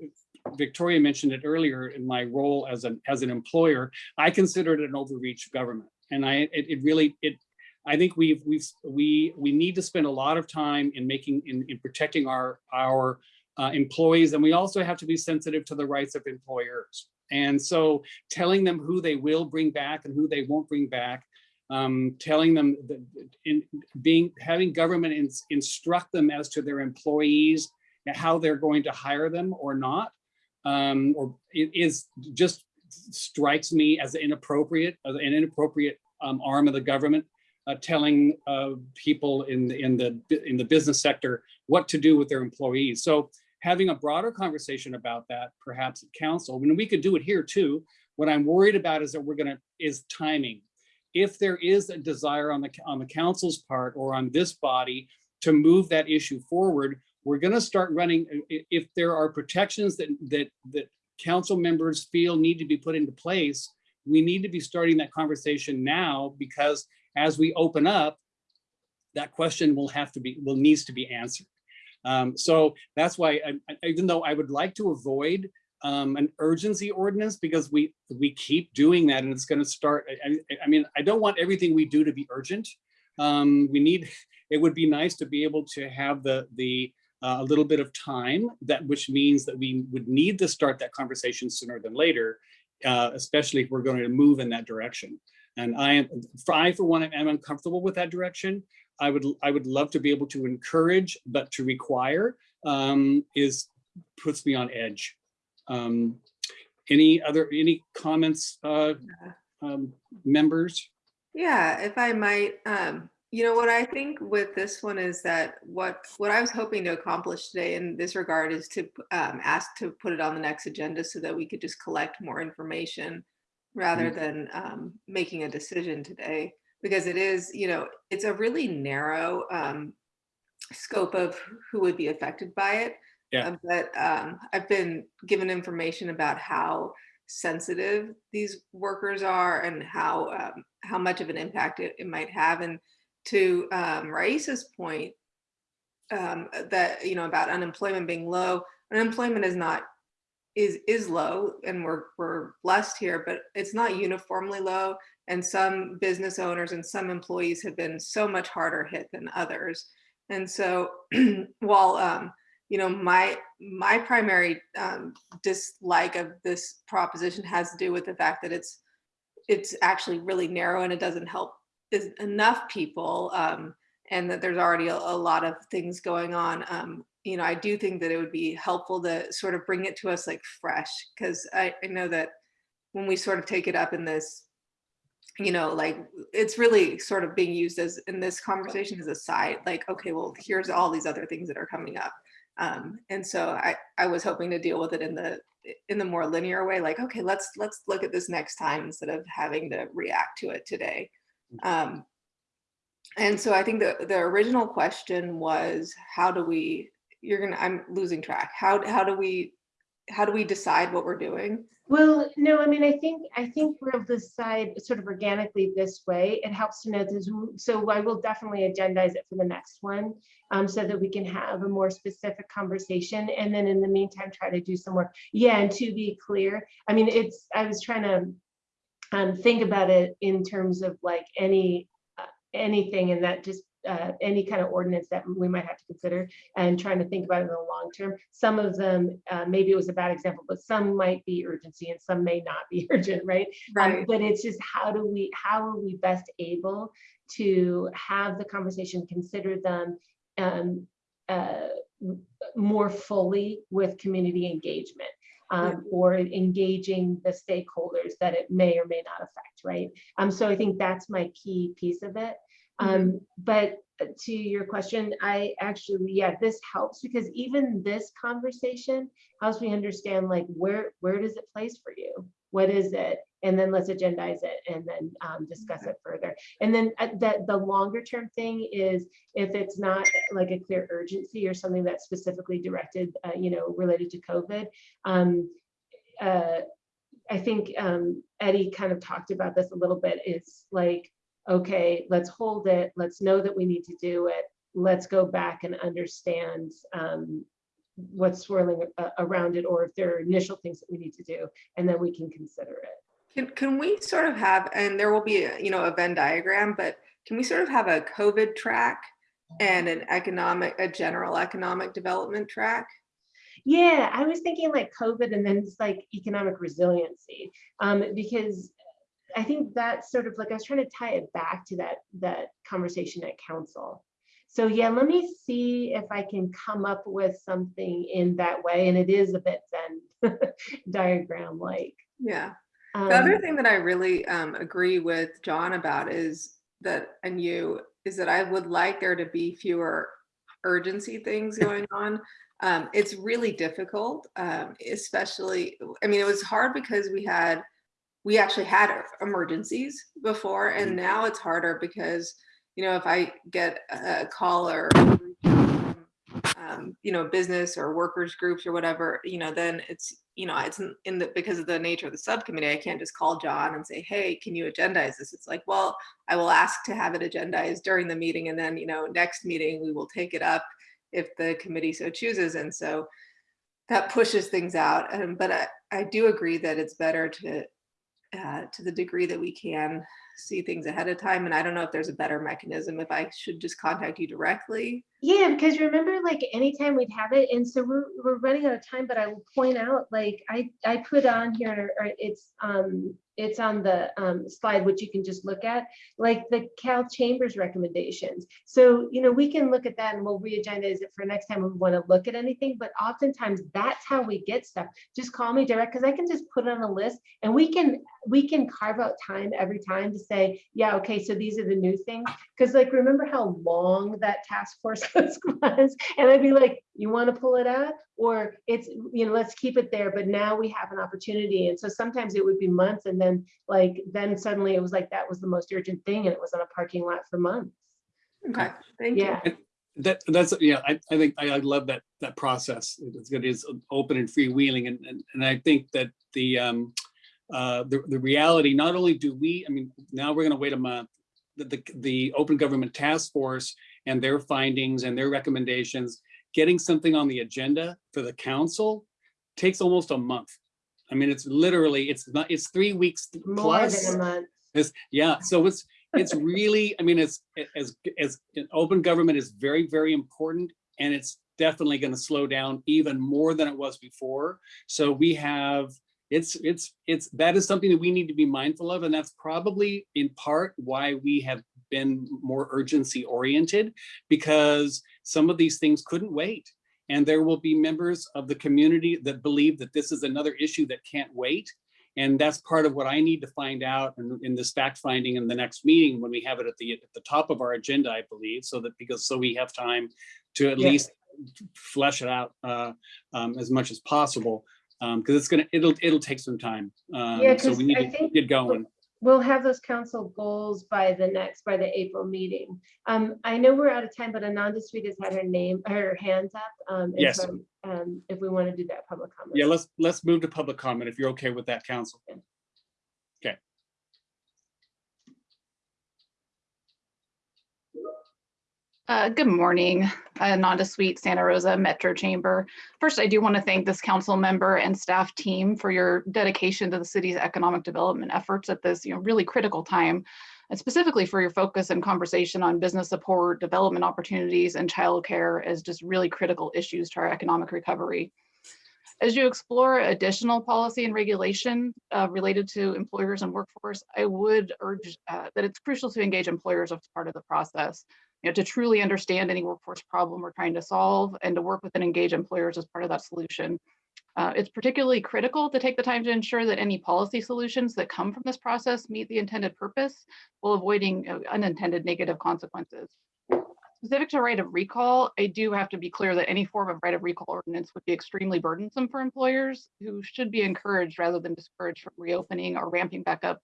Victoria mentioned it earlier in my role as an, as an employer, I consider it an overreach of government. And I, it, it really, it, I think we've, we've, we, we need to spend a lot of time in making, in, in protecting our, our uh, employees. And we also have to be sensitive to the rights of employers. And so telling them who they will bring back and who they won't bring back, um, telling them that in being, having government ins- instruct them as to their employees, and how they're going to hire them or not, um, or it is just strikes me as inappropriate, as an inappropriate um, arm of the government, uh, telling uh, people in the in the in the business sector what to do with their employees. So having a broader conversation about that, perhaps at council, I mean, we could do it here too. What I'm worried about is that we're gonna is timing. If there is a desire on the on the council's part or on this body to move that issue forward, we're going to start running, i- if there are protections that, that, that council members feel need to be put into place, we need to be starting that conversation now because as we open up, that question will have to be, will needs to be answered. Um, so that's why, I- even though I would like to avoid um, an urgency ordinance because we, we keep doing that and it's gonna start, I, I- I mean, I don't want everything we do to be urgent. Um, we need, it would be nice to be able to have the, the, uh, a little bit of time that, which means that we would need to start that conversation sooner than later, uh, especially if we're going to move in that direction. And I am, I for one am uncomfortable with that direction. I would, I would love to be able to encourage, but to require um, is, puts me on edge. Um, Any other, any comments, uh, um, members? Yeah, if I might, um, you know, what I think with this one is that what, what I was hoping to accomplish today in this regard is to um, ask to put it on the next agenda so that we could just collect more information rather than um, making a decision today. Because it is, you know, it's a really narrow um, scope of who would be affected by it. Yeah. Uh, But um, I've been given information about how sensitive these workers are and how um, how much of an impact it, it might have. And to um, Raissa's point, um, that you know about unemployment being low, unemployment is not is is low, and we're we're blessed here, but it's not uniformly low. And some business owners and some employees have been so much harder hit than others. And so while um, you know, my my primary um, dislike of this proposition has to do with the fact that it's it's actually really narrow and it doesn't help enough people um, and that there's already a, a lot of things going on. Um, you know, I do think that it would be helpful to sort of bring it to us like fresh because I, I know that when we sort of take it up in this you know, like it's really sort of being used as in this conversation as a side, like, okay, well, here's all these other things that are coming up. Um, and so I, I was hoping to deal with it in the in the more linear way, like, okay, let's let's look at this next time instead of having to react to it today. Um, and so I think the the original question was, how do we? You're gonna. I'm losing track. How how do we how do we decide what we're doing? Well, no, I mean, I think, I think we'll decide sort of organically this way. It helps to know this. So I will definitely agendize it for the next one um, so that we can have a more specific conversation. And then in the meantime, try to do some work. Yeah, and to be clear, I mean, it's, I was trying to um, think about it in terms of like any, uh, anything and that just uh, any kind of ordinance that we might have to consider and trying to think about it in the long term. Some of them, uh, maybe it was a bad example, but some might be urgency and some may not be urgent, right? Um, Right. but it's just how do we, how are we best able to have the conversation, consider them um, uh, more fully with community engagement um, or engaging the stakeholders that it may or may not affect, right? Um, so I think that's my key piece of it. Um, but to your question, I actually, yeah, this helps because even this conversation helps me understand like where where does it place for you? What is it? And then let's agendize it and then um, discuss it further. And then uh, that the longer term thing is if it's not like a clear urgency or something that's specifically directed, uh, you know, related to COVID. Um, uh, I think um, Eddie kind of talked about this a little bit. It's like okay, let's hold it. Let's know that we need to do it. Let's go back and understand um, what's swirling uh, around it, or if there are initial things that we need to do, and then we can consider it. Can, can we sort of have, and there will be, a, you know, a Venn diagram, but can we sort of have a COVID track and an economic, a general economic development track? Yeah, I was thinking like COVID and then it's like economic resiliency, um, because I think that's sort of like I was trying to tie it back to that that conversation at council. So yeah, let me see if I can come up with something in that way, and it is a bit Venn diagram like. Yeah. Um, The other thing that I really um, agree with John about is that, and you, is that I would like there to be fewer urgency things going on. Um, it's really difficult, um, especially, I mean, it was hard because we had, we actually had emergencies before, and now it's harder because, you know, if I get a call or um, you know, business or workers groups or whatever, you know, then it's, you know, it's in- the, because of the nature of the subcommittee, I can't just call John and say, hey, can you agendize this? It's like, well, I will ask to have it agendized during the meeting and then, you know, next meeting, we will take it up if the committee so chooses. And so that pushes things out. Um, but I, I do agree that it's better to, uh, to the degree that we can see things ahead of time. And I don't know if there's a better mechanism, if I should just contact you directly. Yeah, because remember, like anytime we'd have it, and so we're we're running out of time. But I will point out, like I I put on here, or it's um it's on the um, slide which you can just look at, like the Cal Chambers recommendations. So you know we can look at that and we'll re-agendize it for next time we want to look at anything. But oftentimes that's how we get stuff. Just call me direct because I can just put it on a list and we can we can carve out time every time to say, yeah, okay, so these are the new things. Because like remember how long that task force was and I'd be like, you want to pull it out or it's, you know, let's keep it there. But now we have an opportunity. And so sometimes it would be months and then like, then suddenly it was like, that was the most urgent thing. And it was on a parking lot for months. Okay, thank you. Yeah. That, that's, yeah, I, I think, I, I love that, that process. It's good, it's open and freewheeling and, and, and I think that the, um, uh, the, the reality, not only do we, I mean, now we're gonna wait a month, the, the, the Open Government Task Force and their findings and their recommendations, getting something on the agenda for the council takes almost a month. I mean, it's literally, it's not, it's three weeks More plus. than a month. It's, yeah, so it's, it's really, I mean, it's, as, as, open government is very, very important and it's definitely gonna slow down even more than it was before. So we have, it's, it's, it's, that is something that we need to be mindful of and that's probably in part why we have been more urgency oriented because some of these things couldn't wait. And there will be members of the community that believe that this is another issue that can't wait. And that's part of what I need to find out in, in this fact finding in the next meeting when we have it at the at the top of our agenda, I believe, so that because so we have time to at Yeah. least flesh it out uh, um, as much as possible. Because it's gonna it'll it'll take some time. Um, Yeah, so we need I to get going. We'll have those council goals by the next, by the April meeting. Um, I know we're out of time, but Ananda Sweet has had her name, her hands up. Um, and Yes. so, Um, if we want to do that public comment. Yeah, let's let's move to public comment if you're okay with that, council. Okay. Uh, good morning, uh, Nanda Sweet, Santa Rosa Metro Chamber. First, I do want to thank this council member and staff team for your dedication to the city's economic development efforts at this, you know, really critical time, and specifically for your focus and conversation on business support, development opportunities, and childcare as just really critical issues to our economic recovery. As you explore additional policy and regulation uh, related to employers and workforce, I would urge uh, that it's crucial to engage employers as part of the process you know, to truly understand any workforce problem we're trying to solve and to work with and engage employers as part of that solution. Uh, it's particularly critical to take the time to ensure that any policy solutions that come from this process meet the intended purpose while avoiding uh, unintended negative consequences. Specific to right of recall, I do have to be clear that any form of right of recall ordinance would be extremely burdensome for employers who should be encouraged rather than discouraged from reopening or ramping back up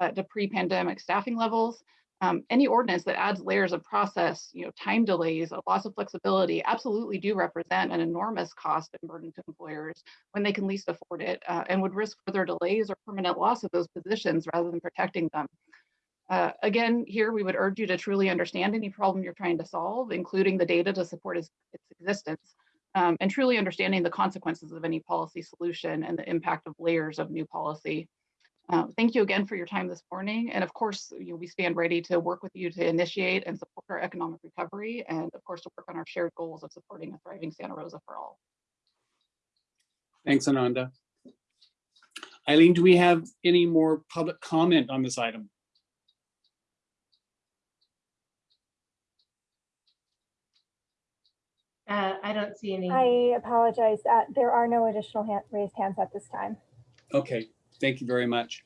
uh, to pre-pandemic staffing levels. Um, any ordinance that adds layers of process, you know, time delays, a loss of flexibility, absolutely do represent an enormous cost and burden to employers when they can least afford it, uh, and would risk further delays or permanent loss of those positions rather than protecting them. Uh, again, here we would urge you to truly understand any problem you're trying to solve, including the data to support its, its existence, um, and truly understanding the consequences of any policy solution and the impact of layers of new policy. Uh, thank you again for your time this morning. And of course, you know, we stand ready to work with you to initiate and support our economic recovery and of course to work on our shared goals of supporting a thriving Santa Rosa for all. Thanks, Ananda. Eileen, do we have any more public comment on this item? Uh, I don't see any. I apologize. uh, There are no additional hand- raised hands at this time. Okay, thank you very much.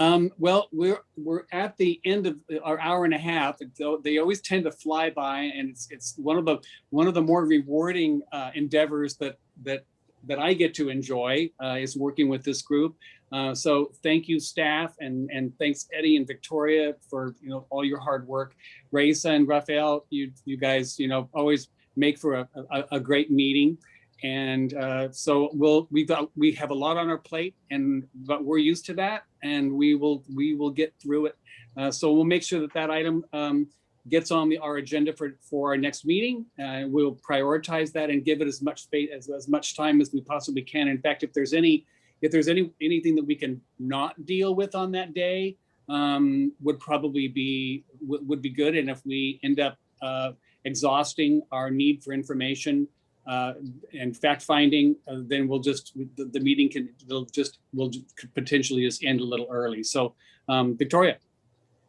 Um, well, we're, we're at the end of our hour and a half. They always tend to fly by and it's, it's one of the, one of the more rewarding uh, endeavors that, that, that I get to enjoy uh, is working with this group. Uh, so thank you staff and, and thanks Eddie and Victoria for, you know, all your hard work. Raissa and Rafael, you, you guys, you know, always make for a, a, a great meeting. And uh, so we'll we got we have a lot on our plate, and but we're used to that, and we will we will get through it. Uh, so we'll make sure that that item um, gets on the, our agenda for, for our next meeting. Uh, we'll prioritize that and give it as much space, as, as much time as we possibly can. In fact, if there's any, if there's any, anything that we can not deal with on that day, um, would probably be, would, be good. And if we end up, uh, exhausting our need for information, uh, and fact finding, uh, then we'll just, the, the meeting can, they'll just, will potentially just end a little early. So, um, Victoria.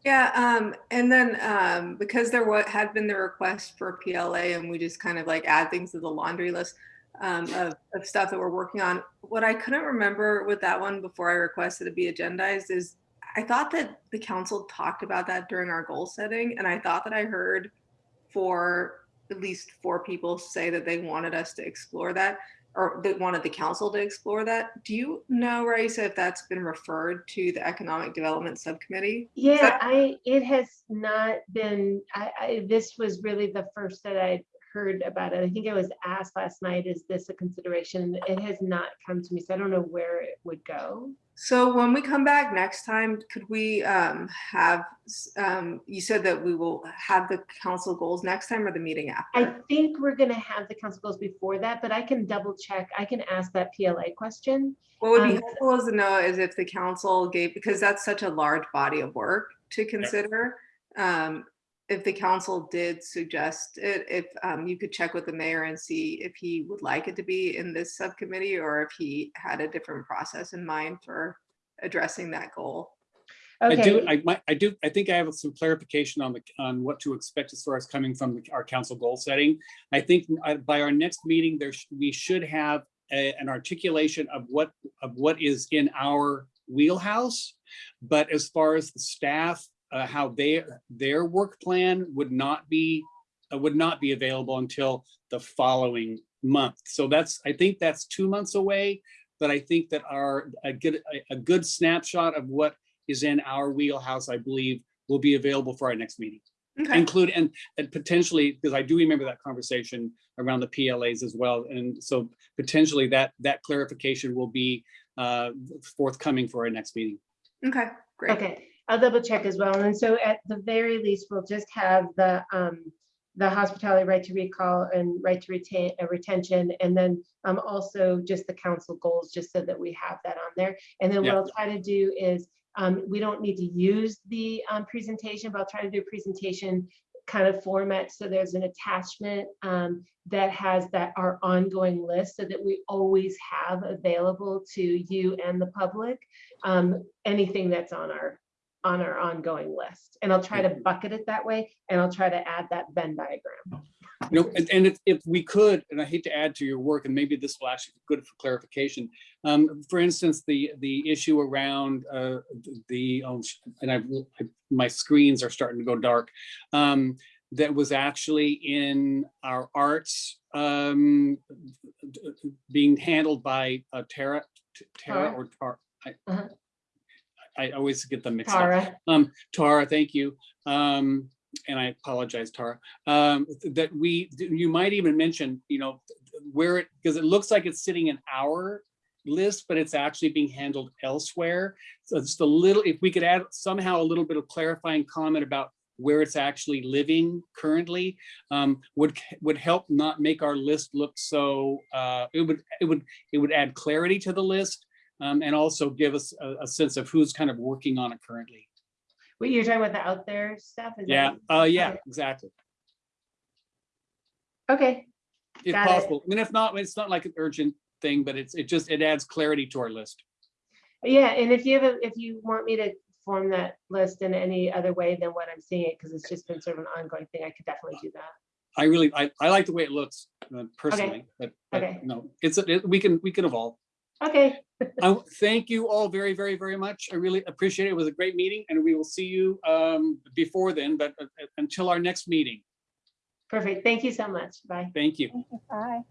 Yeah, um, and then, um, because there wa- had been the request for PLA and we just kind of like add things to the laundry list um, of, of stuff that we're working on. What I couldn't remember with that one before I requested it be agendized is I thought that the council talked about that during our goal setting. And I thought that I heard for at least four people say that they wanted us to explore that or they wanted the council to explore that. Do you know, Raissa, if that's been referred to the Economic Development Subcommittee? Yeah, I, it has not been, I, I, this was really the first that I heard about it. I think I was asked last night, is this a consideration? It has not come to me, so I don't know where it would go. So when we come back next time, could we um, have, um, you said that we will have the council goals next time or the meeting after? I think we're gonna have the council goals before that, but I can double check. I can ask that PLA question. What would be um, helpful is to know is if the council gave, because that's such a large body of work to consider. um, If the council did suggest it, if um, you could check with the mayor and see if he would like it to be in this subcommittee or if he had a different process in mind for addressing that goal. I do, Okay, I might, I do, I think I have some clarification on the, on what to expect as far as coming from the- our council goal setting. I think uh, by our next meeting, there, sh- we should have a- an articulation of what, of what is in our wheelhouse. But as far as the staff, uh, how they, their work plan would not be, uh, would not be available until the following month. So that's, I think that's two months away. But I think that our, a good, a- a good snapshot of what is in our wheelhouse, I believe, will be available for our next meeting. Okay, Include, and, and potentially, because I do remember that conversation around the PLAs as well. And so potentially that, that clarification will be uh, forthcoming for our next meeting. okay, great. okay, I'll double check as well. And so at the very least, we'll just have the, um, the hospitality right to recall and right to retain, uh, retention, and then, um, also just the council goals, just so that we have that on there. And then what I'll try to do is, um, we don't need to use the, um, presentation, but I'll try to do a presentation kind of format, so there's an attachment, um, that has that, our ongoing list, so that we always have available to you and the public, um, anything that's on our, on our ongoing list. And I'll try to bucket it that way, and I'll try to add that Venn diagram. You know, and, and if, if we could, and I hate to add to your work, and maybe this will actually be good for clarification. Um, for instance, the, the issue around, uh, the, oh, and I've, my screens are starting to go dark. Um, that was actually in our arts, um, being handled by uh, Tara, Tara or Tara. I- Uh-huh. I always get them mixed up. Tara, Um, Tara, thank you. Um, and I apologize, Tara. Um, that we, you might even mention, you know, where it, because it looks like it's sitting in our list, but it's actually being handled elsewhere. So just a little, if we could add somehow a little bit of clarifying comment about where it's actually living currently, um, would, would help not make our list look so, uh, it would, it would, it would add clarity to the list. Um, and also give us a, a sense of who's kind of working on it currently. what you're talking about the out there stuff? Is Yeah, uh, yeah, Okay. exactly. Okay, If Got it. possible. I mean, if not, it's not like an urgent thing, but it's, it just, it adds clarity to our list. yeah, and if you have, a if you want me to form that list in any other way than what I'm seeing it, because it's just been sort of an ongoing thing, I could definitely do that. I really, I, I like the way it looks uh, personally, but, but Okay. no, it's, it- we can, we can evolve. Okay, I thank you all very, very, very much. I really appreciate it. It was a great meeting and we will see you um, before then, but uh, until our next meeting. perfect. Thank you so much. Bye. Thank you. Thank you. Bye.